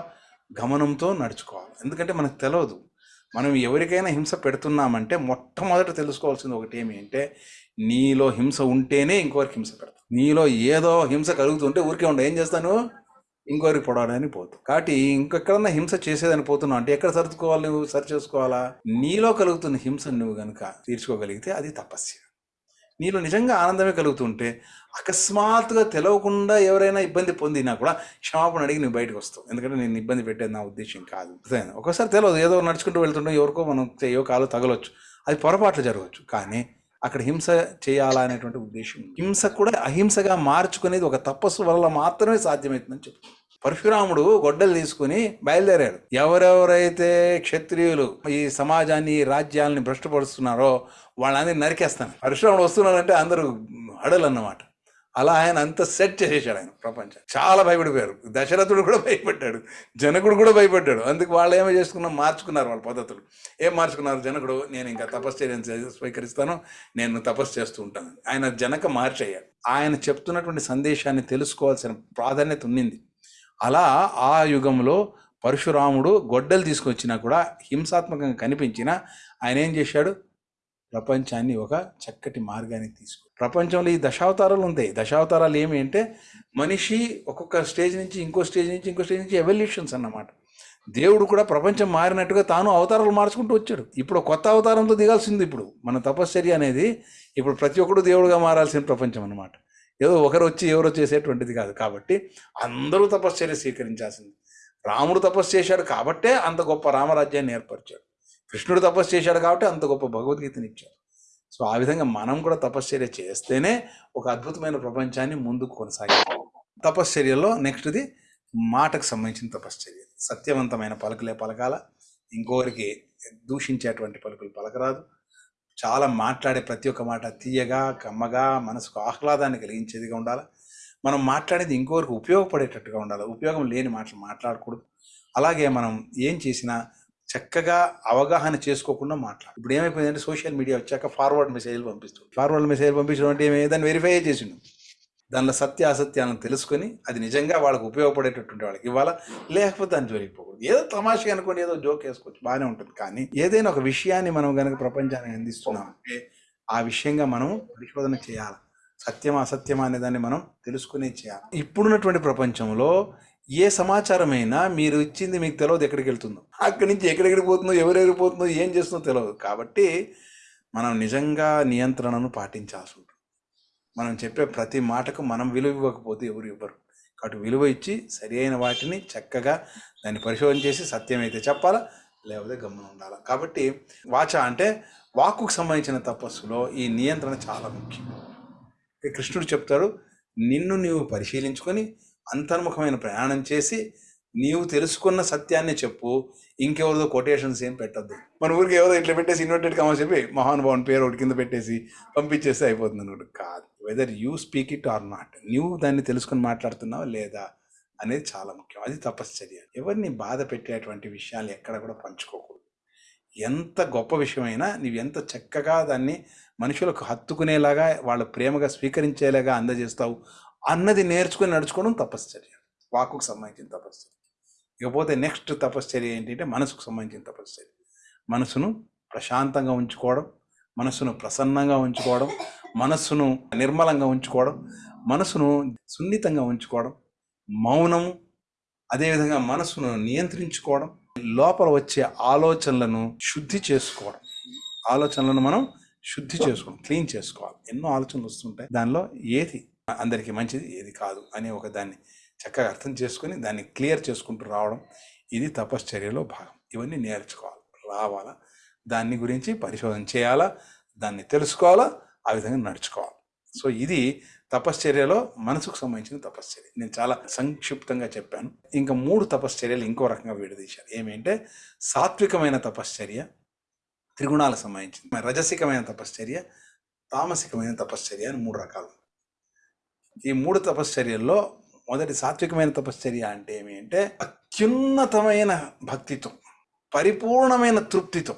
గమనంతో నడుచుకోవాలి. ఎందుకంటే మనకు తెలియదు మనం ఎవరికైనా హింస పెడుతున్నామంటే మొట్టమొదట తెలుసుకోవాల్సింది ఒకటి ఏమి అంటే నీలో హింస ఉంటేనే ఇంకొకరికి హింస పెడతావు నీలో ఏదో హింస కలుగుతుంటే ఊరికే ఉండ ఏం చేస్తాను ఇంకొకరికి పొడవడానికి పోతావు. కాబట్టి ఇంకెక్కడన్నా హింస చేసేదని పోతున్నావు అంటే ఎక్కడ సర్దుకోవాలి నువ్వు? సరి చేసుకోవాలా? నీలో కలుగుతున్న హింసను నువ్వు కనుక తీర్చుకోగలిగితే అది తపస్య నీలో నిజంగా ఆనందమే కలుగుతుంటే అకస్మాత్తుగా తెలవకుండా ఎవరైనా ఇబ్బంది పొందినా కూడా క్షమాపణ అడిగి నువ్వు బయటకు వస్తావు. ఎందుకంటే నేను ఇబ్బంది పెట్టేది నా ఉద్దేశం కాదు. ఒకసారి తెలియదు ఏదో నడుచుకుంటూ వెళ్తుంటే ఎవరికో మనం ఏవో కాలో తగలొచ్చు. అది పొరపాట్లు జరగవచ్చు. కానీ అక్కడ హింస చేయాలా అనేటువంటి ఉద్దేశం హింస కూడా అహింసగా మార్చుకునేది ఒక తపస్సు వల్ల మాత్రమే సాధ్యమవుతుందని చెప్తుంది పరశురాముడు గొడ్డలు తీసుకుని బయలుదేరాడు. ఎవరెవరైతే క్షత్రియులు ఈ సమాజాన్ని రాజ్యాలని భ్రష్టపరుస్తున్నారో వాళ్ళందరినీ నరికేస్తాను. పరశురాముడు వస్తున్నాడంటే అందరూ అడలు అన్నమాట అలా ఆయన అంత సెట్ చేసేసాడు ఆయన ప్రపంచం. చాలా భయపడిపోయారు. దశరథుడు కూడా భయపడ్డాడు. జనకుడు కూడా భయపడ్డాడు. అందుకు వాళ్ళు ఏమో చేసుకున్నా మార్చుకున్నారు వాళ్ళ పద్ధతులు. ఏం మార్చుకున్నారు? జనకుడు నేను ఇంకా తపశ్చర్యం స్వీకరిస్తాను. నేను తపస్సు చేస్తూ ఉంటాను. ఆయన జనక మార్చయ్యాడు ఆయన చెప్తున్నటువంటి సందేశాన్ని తెలుసుకోవాల్సిన ప్రాధాన్యత ఉన్నింది. అలా ఆ యుగంలో పరశురాముడు గొడ్డలు తీసుకొచ్చినా కూడా హింసాత్మకంగా కనిపించినా ఆయన ఏం చేశాడు? ప్రపంచాన్ని ఒక చక్కటి మార్గానికి తీసుకు ప్రపంచంలో ఈ దశావతారాలు ఉంటాయి దశావతారాలు ఏమి అంటే మనిషి ఒక్కొక్క స్టేజ్ నుంచి ఇంకో స్టేజ్ నుంచి ఇంకో స్టేజ్ నుంచి ఎవల్యూషన్స్ అన్నమాట. దేవుడు కూడా ప్రపంచం మారినట్టుగా తాను అవతారాలు మార్చుకుంటూ వచ్చాడు. ఇప్పుడు కొత్త అవతారంతో దిగాల్సింది ఇప్పుడు. మన తపశ్చర్య అనేది ఇప్పుడు ప్రతి ఒక్కడు దేవుడుగా మారాల్సిన ప్రపంచం అన్నమాట. ఏదో ఒకరు వచ్చి ఎవరో చేసేటువంటిది కాదు. కాబట్టి అందరూ తపశ్చర్య స్వీకరించాల్సింది. రాముడు తపస్సు చేశాడు కాబట్టే అంత గొప్ప రామరాజ్యాన్ని ఏర్పరిచాడు. కృష్ణుడు తపస్సు చేశాడు కాబట్టి అంత గొప్ప భగవద్గీతని ఇచ్చాడు. సో ఆ విధంగా మనం కూడా తపశ్చర్య చేస్తేనే ఒక అద్భుతమైన ప్రపంచాన్ని ముందుకు కొనసాగిస్తాం తపశ్చర్యలో నెక్స్ట్ది మాటకు సంబంధించిన తపశ్చర్య. సత్యవంతమైన పలుకులే పలకాల. ఇంకొకరికి దూషించేటువంటి పలుకులు పలకరాదు. చాలా మాట్లాడే ప్రతి ఒక్క మాట తీయగా కమ్మగా మనసుకు ఆహ్లాదాన్ని కలిగించేదిగా ఉండాలి? మనం మాట్లాడేది ఇంకొకరికి ఉపయోగపడేటట్టుగా ఉండాలి? ఉపయోగం లేని మాటలు మాట్లాడకూడదు. అలాగే మనం ఏం చేసినా చక్కగా అవగాహన చేసుకోకుండా మాట్లాడు. ఇప్పుడు ఏమైపోయిందంటే సోషల్ మీడియా వచ్చాక ఫార్వర్డ్ మెసేజ్లు పంపిస్తుంది ఫార్వర్డ్ మెసేజ్ పంపించడం అంటే ఏమి? దాన్ని వెరిఫై చేసిండు. దానిలో సత్య అసత్యాలను తెలుసుకొని అది నిజంగా వాళ్ళకి ఉపయోగపడేటటువంటి వాళ్ళకి ఇవ్వాలా? లేకపోతే దాన్ని జోలికి పోకూడదు. ఏదో తమాషగా అనుకోండి ఏదో జోక్ వేసుకోవచ్చు బాగానే ఉంటుంది. కానీ ఏదైనా ఒక విషయాన్ని మనం కనుక ప్రపంచానికి అందిస్తున్నాం అంటే ఆ విషయంగా మనం పరిశోధన చేయాలి? సత్యమా అసత్యమా అనే దాన్ని మనం తెలుసుకునే చేయాలి? ఇప్పుడున్నటువంటి ప్రపంచంలో ఏ సమాచారమైనా మీరు ఇచ్చింది మీకు తెలియదు ఎక్కడికి వెళ్తుందో. అక్కడి నుంచి ఎక్కడెక్కడికి పోతుందో ఎవరెవరికి పోతుందో ఏం చేస్తుందో తెలియదు కాబట్టి మనం నిజంగా నియంత్రణను పాటించాల్సి ఉంటుంది. మనం చెప్పే ప్రతి మాటకు మనం విలువ ఇవ్వకపోతే ఎవరు ఇవ్వరు. కాబట్టి విలువ ఇచ్చి సరి అయిన వాటిని చక్కగా దాన్ని పరిశోధన చేసి సత్యం అయితే చెప్పాలా లేకపోతే గమనం ఉండాలి. కాబట్టి వాచ అంటే వాక్కుకు సంబంధించిన తపస్సులో ఈ నియంత్రణ చాలా ముఖ్యం. కృష్ణుడు చెప్తాడు నిన్ను నీవు పరిశీలించుకొని అంతర్ముఖమైన ప్రయాణం చేసి నీవు తెలుసుకున్న సత్యాన్ని చెప్పు. ఇంకెవరిదో కొటేషన్స్ ఏం పెట్టద్దు. మన ఊరికి ఎవరో ఇట్లా పెట్టేసి ఇన్వర్టెడ్ కామా చెప్పి మహానుభావుని పేరు ఒకటి కింద పెట్టేసి పంపించేస్తే అయిపోతుంది అనుకుంటు కాదు. Whether you speak it or not నువ్వు దాన్ని తెలుసుకొని మాట్లాడుతున్నావా లేదా అనేది చాలా ముఖ్యం. అది తపశ్చర్య. ఎవరిని బాధ పెట్టేటువంటి విషయాలు ఎక్కడ కూడా పంచుకోకూడదు. ఎంత గొప్ప విషయమైనా నువ్వు ఎంత చక్కగా దాన్ని మనుషులకు హత్తుకునేలాగా వాళ్ళు ప్రేమగా స్వీకరించేలాగా అందజేస్తావు అన్నది నేర్చుకుని నడుచుకోవడం తపశ్చర్య. వాకుకు సంబంధించిన తపశ్చర్య. ఇకపోతే నెక్స్ట్ తపశ్చర్య ఏంటంటే మనసుకు సంబంధించిన తపశ్చర్య. మనసును ప్రశాంతంగా ఉంచుకోవడం మనసును ప్రసన్నంగా ఉంచుకోవడం మనస్సును నిర్మలంగా ఉంచుకోవడం మనసును సున్నితంగా ఉంచుకోవడం మౌనము అదేవిధంగా మనసును నియంత్రించుకోవడం లోపల వచ్చే ఆలోచనలను శుద్ధి చేసుకోవడం. ఆలోచనలను మనం శుద్ధి చేసుకోవడం క్లీన్ చేసుకోవాలి. ఎన్నో ఆలోచనలు వస్తుంటాయి. దానిలో ఏది అందరికీ మంచిది ఏది కాదు అనే ఒక దాన్ని చక్కగా అర్థం చేసుకొని దాన్ని క్లియర్ చేసుకుంటూ రావడం ఇది తపశ్చర్యలో భాగం. ఇవన్నీ నేర్చుకోవాలి. రావాలా? దాన్ని గురించి పరిశోధన చేయాలా? దాన్ని తెలుసుకోవాలా? ఆ విధంగా నడుచుకోవాలి. సో ఇది తపశ్చర్యలో మనసుకు సంబంధించిన తపశ్చర్య. నేను చాలా సంక్షిప్తంగా చెప్పాను. ఇంకా మూడు తపశ్చర్యలు ఇంకో రకంగా విడదీశారు. ఏమేంటే సాత్వికమైన తపశ్చర్య త్రిగుణాలకు సంబంధించింది. రజసికమైన తపశ్చర్య తామసికమైన తపశ్చర్య అని మూడు రకాలు ఈ మూడు తపశ్చర్యల్లో మొదటి సాత్వికమైన తపశ్చర్య అంటే ఏమి అంటే అత్యున్నతమైన భక్తితో పరిపూర్ణమైన తృప్తితో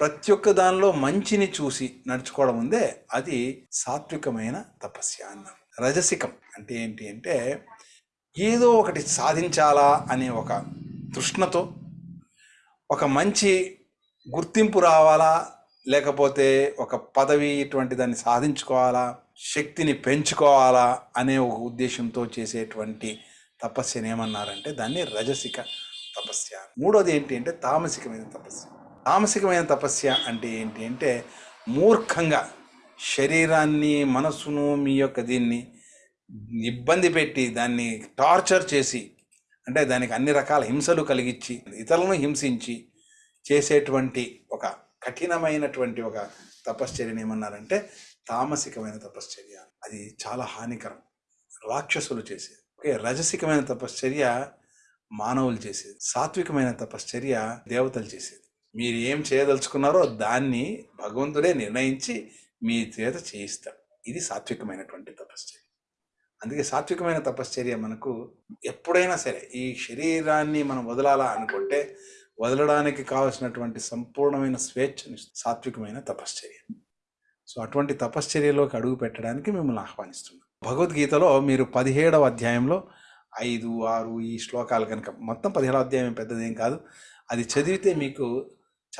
ప్రతి ఒక్క దానిలో మంచిని చూసి నడుచుకోవడం ఉందే అది సాత్వికమైన తపస్య అన్నాం రజసికం అంటే ఏంటి అంటే ఏదో ఒకటి సాధించాలా అనే ఒక తృష్ణతో ఒక మంచి గుర్తింపు రావాలా లేకపోతే ఒక పదవి ఇటువంటి దాన్ని సాధించుకోవాలా శక్తిని పెంచుకోవాలా అనే ఒక ఉద్దేశంతో చేసేటువంటి తపస్యను ఏమన్నారంటే దాన్ని రజసిక తపస్య. మూడోది ఏంటి అంటే తామసికమైన తపస్య. తామసికమైన తపస్య అంటే ఏంటి అంటే మూర్ఖంగా శరీరాన్ని మనసును మీ యొక్క దీన్ని ఇబ్బంది పెట్టి దాన్ని టార్చర్ చేసి అంటే దానికి అన్ని రకాల హింసలు కలిగించి ఇతరులను హింసించి చేసేటువంటి ఒక కఠినమైనటువంటి ఒక తపశ్చర్యని ఏమన్నారంటే తామసికమైన తపశ్చర్య. అది చాలా హానికరం. రాక్షసులు చేసేది. ఓకే రజసికమైన తపశ్చర్య మానవులు చేసేది. సాత్వికమైన తపశ్చర్య దేవతలు చేసేది. మీరు ఏం చేయదలుచుకున్నారో దాన్ని భగవంతుడే నిర్ణయించి మీ చేత చేయిస్తాడు. ఇది సాత్వికమైనటువంటి తపశ్చర్య. అందుకే సాత్వికమైన తపశ్చర్య మనకు ఎప్పుడైనా సరే ఈ శరీరాన్ని మనం వదలాలా అనుకుంటే వదలడానికి కావలసినటువంటి సంపూర్ణమైన స్వేచ్ఛని సాత్వికమైన తపశ్చర్య. సో అటువంటి తపశ్చర్యలోకి అడుగు పెట్టడానికి మిమ్మల్ని ఆహ్వానిస్తున్నాం. భగవద్గీతలో మీరు పదిహేడవ అధ్యాయంలో ఐదు ఆరు ఈ శ్లోకాలు కనుక మొత్తం పదిహేడవ అధ్యాయం పెద్దదేం కాదు. అది చదివితే మీకు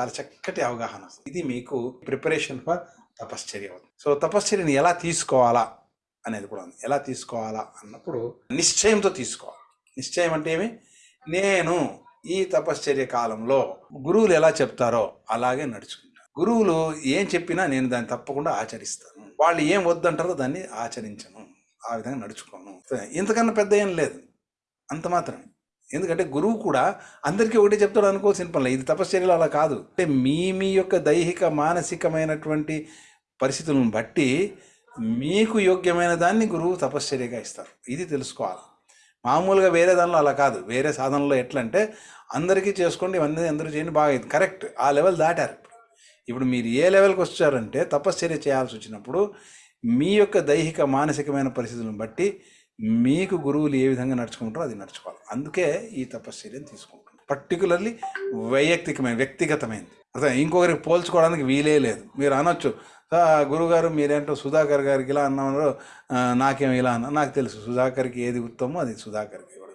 చాలా చక్కటి అవగాహన ఇది మీకు ప్రిపరేషన్ ఫర్ తపశ్చర్య సో తపశ్చర్యని ఎలా తీసుకోవాలా అనేది కూడా ఉంది. ఎలా తీసుకోవాలా అన్నప్పుడు నిశ్చయంతో తీసుకోవాలి. నిశ్చయం అంటే ఏమి? నేను ఈ తపశ్చర్య కాలంలో గురువులు ఎలా చెప్తారో అలాగే నడుచుకుంటాను గురువులు ఏం చెప్పినా నేను దాన్ని తప్పకుండా ఆచరిస్తాను. వాళ్ళు ఏం వద్దంటారో దాన్ని ఆచరించను. ఆ విధంగా నడుచుకోను. ఇంతకన్నా పెద్ద ఏం లేదు. అంత మాత్రమే. ఎందుకంటే గురువు కూడా అందరికీ ఒకటే చెప్తాడు అనుకోవాల్సిన పనులు ఇది తపశ్చర్యలు అలా కాదు. అంటే మీ మీ యొక్క దైహిక మానసికమైనటువంటి పరిస్థితులను బట్టి మీకు యోగ్యమైన దాన్ని గురువు తపశ్చర్యగా ఇస్తారు. ఇది తెలుసుకోవాలి. మామూలుగా వేరే దానిలో అలా కాదు. వేరే సాధనలో ఎట్లా అంటే అందరికీ చేసుకోండి ఇవన్నీ అందరూ చేయండి బాగా కరెక్ట్. ఆ లెవెల్ దాటారు ఇప్పుడు. ఇప్పుడు మీరు ఏ లెవెల్కి వచ్చారంటే తపశ్చర్య చేయాల్సి వచ్చినప్పుడు మీ యొక్క దైహిక మానసికమైన పరిస్థితులను బట్టి మీకు గురువులు ఏ విధంగా నడుచుకుంటారో అది నడుచుకోవాలి. అందుకే ఈ తపశ్చర్యను తీసుకుంటుంది పర్టికులర్లీ వైయక్తికమైన వ్యక్తిగతమైనది అర్థం? ఇంకొకరికి పోల్చుకోవడానికి వీలే లేదు. మీరు అనొచ్చు గురుగారు మీరేంటో సుధాకర్ గారికి ఇలా అన్నారు నాకేం ఇలా అన్నా నాకు తెలుసు సుధాకర్కి ఏది ఉత్తమో అది సుధాకర్కి ఇవ్వడం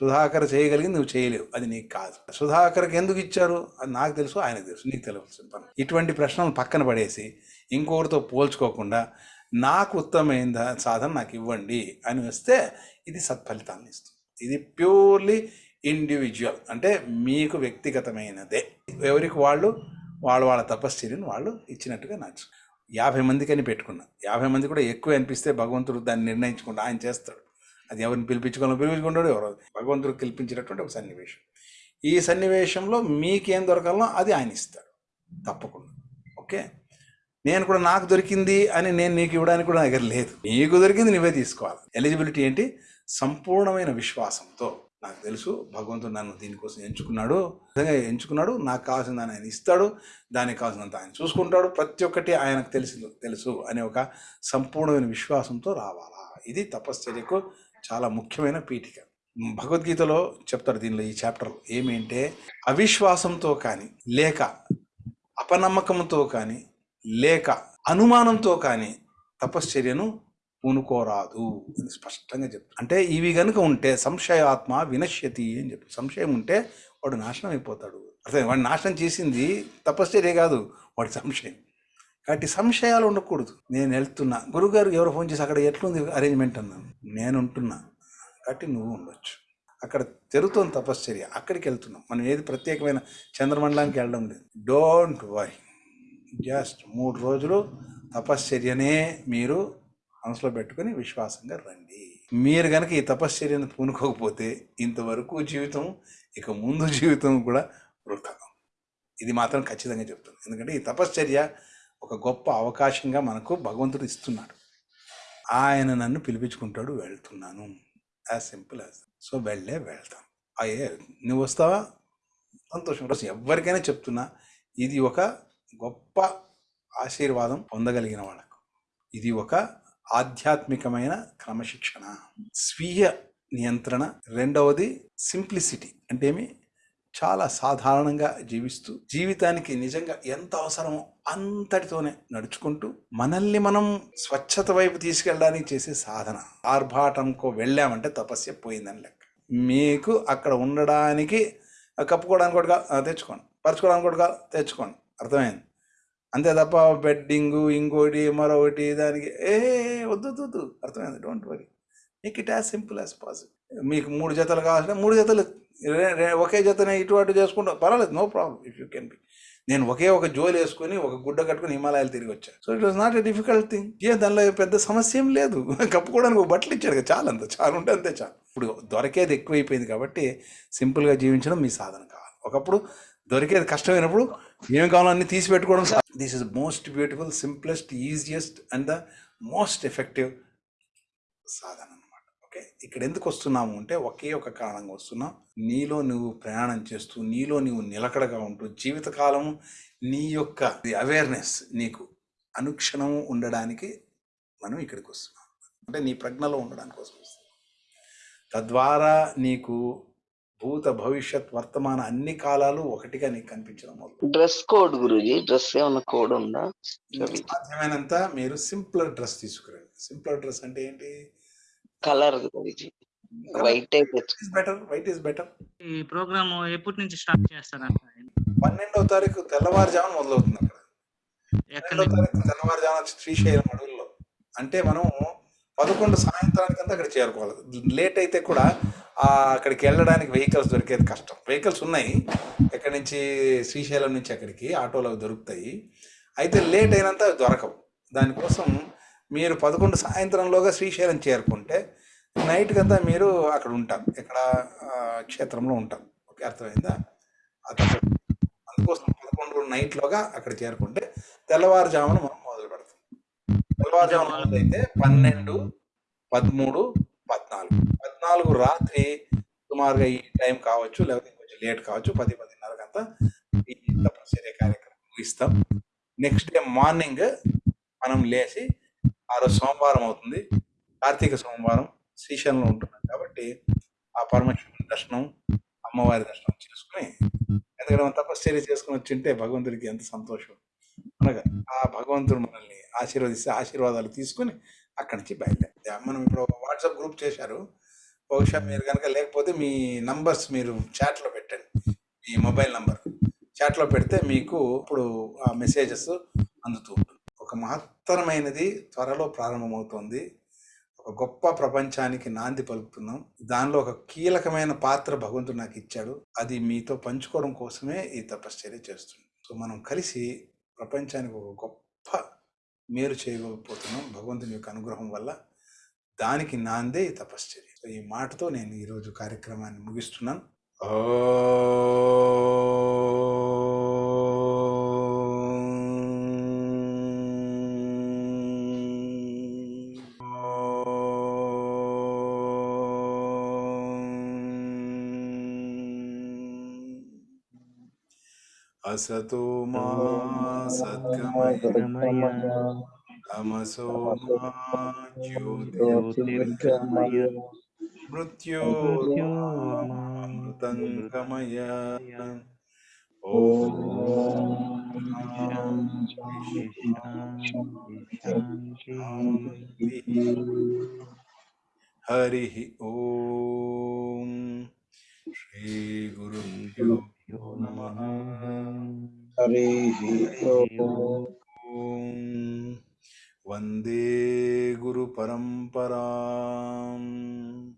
సుధాకర్ చేయగలిగింది నువ్వు చేయలేవు అది నీకు కాదు. సుధాకర్కి ఎందుకు ఇచ్చారు? అది నాకు తెలుసు ఆయనకు తెలుసు నీకు తెలియవలసిన పని. ఇటువంటి ప్రశ్నలు పక్కన పడేసి ఇంకొకరితో పోల్చుకోకుండా నాకు ఉత్తమమైన సాధన నాకు ఇవ్వండి అని వస్తే ఇది సత్ఫలితాన్ని ఇస్తుంది. ఇది ప్యూర్లీ ఇండివిజువల్ అంటే మీకు వ్యక్తిగతమైనదే. ఎవరికి వాళ్ళు? వాళ్ళ వాళ్ళ తపశ్చర్యను వాళ్ళు ఇచ్చినట్టుగా నచ్చు యాభై మందికి అని పెట్టుకున్నా. యాభై మంది కూడా ఎక్కువ అనిపిస్తే భగవంతుడు దాన్ని నిర్ణయించుకుంటా ఆయన చేస్తాడు. అది ఎవరిని పిలిపించుకోవాలో పిలిపించుకుంటాడు ఎవరు. భగవంతుడు కల్పించినటువంటి ఒక సన్నివేశం. ఈ సన్నివేశంలో మీకేం దొరకాలో అది ఆయన ఇస్తాడు. తప్పకుండా. ఓకే? నేను కూడా నాకు దొరికింది అని నేను నీకు ఇవ్వడానికి కూడా నా దగ్గర లేదు. నీకు దొరికింది నువ్వే తీసుకోవాలి. ఎలిజిబిలిటీ ఏంటి? సంపూర్ణమైన విశ్వాసంతో. నాకు తెలుసు భగవంతుడు నన్ను దీనికోసం ఎంచుకున్నాడు. నిజంగా ఎంచుకున్నాడు. నాకు కావాల్సిన ఆయన ఇస్తాడు. దానికి కావాల్సినంత ఆయన చూసుకుంటాడు. ప్రతి ఒక్కటి ఆయనకు తెలుసు తెలుసు అనే ఒక సంపూర్ణమైన విశ్వాసంతో రావాలా? ఇది తపశ్చర్యకు చాలా ముఖ్యమైన పీఠిక. భగవద్గీతలో చెప్తారు దీనిలో ఈ చాప్టర్ ఏమేంటే అవిశ్వాసంతో కానీ లేక అపనమ్మకంతో కానీ లేక అనుమానంతో కానీ తపశ్చర్యను పూనుకోరాదు అని స్పష్టంగా చెప్తారు అంటే ఇవి కనుక ఉంటే సంశయాత్మ వినశ్యతి అని చెప్పి సంశయం ఉంటే వాడు నాశనం అయిపోతాడు. అర్థం వాడు నాశనం చేసింది తపశ్చర్య కాదు వాడి సంశయం. కాబట్టి సంశయాలు ఉండకూడదు. నేను వెళ్తున్నా. గురుగారు ఎవరు ఫోన్ చేసి అక్కడ ఎట్లుంది అరేంజ్మెంట్ అన్నాను. నేను ఉంటున్నా. కాబట్టి నువ్వు ఉండొచ్చు. అక్కడ జరుగుతుంది తపశ్చర్య. అక్కడికి వెళ్తున్నాం. మనం ఏది ప్రత్యేకమైన చంద్రమండలానికి వెళ్ళడం లేదు. డోంట్ వరీ జస్ట్ మూడు రోజులు తపశ్చర్యనే మీరు మనసులో పెట్టుకొని విశ్వాసంగా రండి. మీరు కనుక ఈ తపశ్చర్యను పూనుకోకపోతే ఇంతవరకు జీవితం ఇక ముందు జీవితం కూడా వృథా. ఇది మాత్రం ఖచ్చితంగా చెప్తుంది. ఎందుకంటే ఈ తపశ్చర్య ఒక గొప్ప అవకాశంగా మనకు భగవంతుడు ఇస్తున్నాడు. ఆయన నన్ను పిలిపించుకుంటాడు వెళ్తున్నాను. యాజ్ సింపుల్ యాజ్ సో వెళ్ళే వెళ్తాం. అయ్యే నువ్వు వస్తావా? సంతోషం. కోసం ఎవరికైనా చెప్తున్నా ఇది ఒక గొప్ప ఆశీర్వాదం పొందగలిగిన వాళ్ళకు. ఇది ఒక ఆధ్యాత్మికమైన క్రమశిక్షణ. స్వీయ నియంత్రణ. రెండవది సింప్లిసిటీ. అంటే ఏమి చాలా సాధారణంగా జీవిస్తూ జీవితానికి నిజంగా ఎంత అవసరమో అంతటితోనే నడుచుకుంటూ మనల్ని మనం స్వచ్ఛత వైపు తీసుకెళ్ళడానికి చేసే సాధన. ఆర్భాటంకో వెళ్ళామంటే తపస్య పోయిందని లెక్క. మీకు అక్కడ ఉండడానికి కప్పుకోవడానికి కూడా తెచ్చుకోండి. పరుచుకోవడానికి కూడా తెచ్చుకోండి. అర్థమైంది? అంతే తప్ప బెడ్డింగ్ ఇంకోటి మరొకటి దానికి ఏ వద్దు వద్దు, అర్థమైంది? Don't worry make it as simple as possible మీకు మూడు జతలు కావాల్సిన మూడు జతలు. ఒకే జతనే ఇటు అటు చేసుకుంటా పర్వాలేదు no problem if you can be నేను ఒకే ఒక జోలు వేసుకొని ఒక గుడ్డ కట్టుకుని హిమాలయాలు తిరిగి వచ్చాను so it was not a difficult thing ఏ దానిలో పెద్ద సమస్య ఏం లేదు. కప్పుకోవడానికి ఒక బట్టలు ఇచ్చాడు కదా చాలు అంత చాలు ఉంటే అంతే చాలు. ఇప్పుడు దొరికేది ఎక్కువైపోయింది కాబట్టి సింపుల్గా జీవించడం మీ సాధన కావాలి. ఒకప్పుడు దొరికేది కష్టమైనప్పుడు ఏం కావాలో అన్ని తీసి పెట్టుకోవడం this is most beautiful simplest easiest and the most effective సాధన అనమాట ఓకే ఇక్కడ ఎందుకు వస్తున్నాము అంటే ఒకే ఒక కారణంగా వస్తున్నాం. నీలో నువ్వు ప్రయాణం చేస్తూ నీలో నువ్వు నిలకడగా ఉంటూ జీవితకాలం నీ యొక్క అవేర్నెస్ నీకు అనుక్షణము ఉండడానికి మనం ఇక్కడికి వస్తున్నాం. అంటే నీ ప్రజ్ఞలో ఉండడానికి కోసం వస్తున్నాం. తద్వారా నీకు భూత భవిష్యత్ వర్తమాన అన్ని కాలాలు ఒకటిగా నీకు కనిపించడం మొదలు. డ్రెస్ కోడ్ గురుజీ డ్రెస్ ఏమైనా కోడ్ ఉందా? సాధ్యమైనంత మీరు సింపులర్ డ్రెస్ తీసుకురండి. సింపులర్ డ్రెస్ అంటే ఏంటి? Colour Guruji. White better white is better ఈ ప్రోగ్రామ్ ఎప్పటి నుంచి స్టార్ట్ చేస్తారంట పన్నెండవ తారీఖు తెల్లవారుజామున మొదలవుతుంది అక్కడ. ఎక్కడి పన్నెండవ తారీఖు తెల్లవారుజామున శ్రీశైలం అడవుల్లో. అంటే మనం పదకొండు సాయంత్రానికంతా అక్కడ చేరుకోవాలి. లేట్ అయితే కూడా అక్కడికి వెళ్ళడానికి వెహికల్స్ దొరికేది కష్టం. వెహికల్స్ ఉన్నాయి. ఎక్కడి నుంచి? శ్రీశైలం నుంచి అక్కడికి. ఆటోలు అవి దొరుకుతాయి. అయితే లేట్ అయినంత అవి దొరకవు. దానికోసం మీరు పదకొండు సాయంత్రంలోగా శ్రీశైలం చేరుకుంటే నైట్ కంతా మీరు అక్కడ ఉంటాం. ఇక్కడ క్షేత్రంలో ఉంటారు ఓకే అర్థమైందా? అందుకోసం పదకొండు నైట్లోగా అక్కడ చేరుకుంటే తెల్లవారుజామున మనం తెల్లవారుజామున మొదలైతే పన్నెండు పదమూడు పద్నాలుగు. పద్నాలుగు రాత్రి సుమారుగా ఈ టైం కావచ్చు లేకపోతే కొంచెం లేట్ కావచ్చు పది పదిన్నరకంతా ఈ తపశ్చర్య కార్యక్రమం ముగిస్తాం. నెక్స్ట్ డే మార్నింగ్ మనం లేచి ఆ రోజు సోమవారం అవుతుంది. కార్తీక సోమవారం శ్రీశైలంలో ఉంటున్నాం కాబట్టి ఆ పరమేశ్వరుని దర్శనం అమ్మవారి దర్శనం చేసుకుని ఎందుకంటే మనం తపశ్చర్య చేసుకుని వచ్చింటే భగవంతుడికి ఎంత సంతోషం. అనగా ఆ భగవంతుడు మనల్ని ఆశీర్వదిస్తే ఆశీర్వాదాలు తీసుకుని అక్కడి నుంచి బయలుదేరి మనం ఇప్పుడు వాట్సాప్ గ్రూప్ చేశారు. బహుశా మీరు కనుక లేకపోతే మీ నంబర్స్ మీరు చాట్లో పెట్టండి. మీ మొబైల్ నంబర్. చాట్లో పెడితే మీకు ఇప్పుడు ఆ మెసేజెస్ అందుతూ ఉంటుంది. ఒక మహత్తరమైనది త్వరలో ప్రారంభమవుతోంది. ఒక గొప్ప ప్రపంచానికి నాంది పలుకుతున్నాం. దానిలో ఒక కీలకమైన పాత్ర భగవంతుడు నాకు ఇచ్చాడు. అది మీతో పంచుకోవడం కోసమే ఈ తపశ్చర్య చేస్తుంది సో మనం కలిసి ప్రపంచానికి ఒక గొప్ప మేలు చేయకపోతున్నాం భగవంతుని యొక్క అనుగ్రహం వల్ల. దానికి నాందే ఈ తపశ్చర్య. ఈ మాటతో నేను ఈరోజు కార్యక్రమాన్ని ముగిస్తున్నాను. ఓ असतो मा सद्गमय तमसो मा ज्योतिर्गमय मृत्योर्मामृतं गमय ॐ हरिः ॐ श्रीगुरुभ्यो नमः। హరి ॐ वंदे गुरुपरम्पराम्।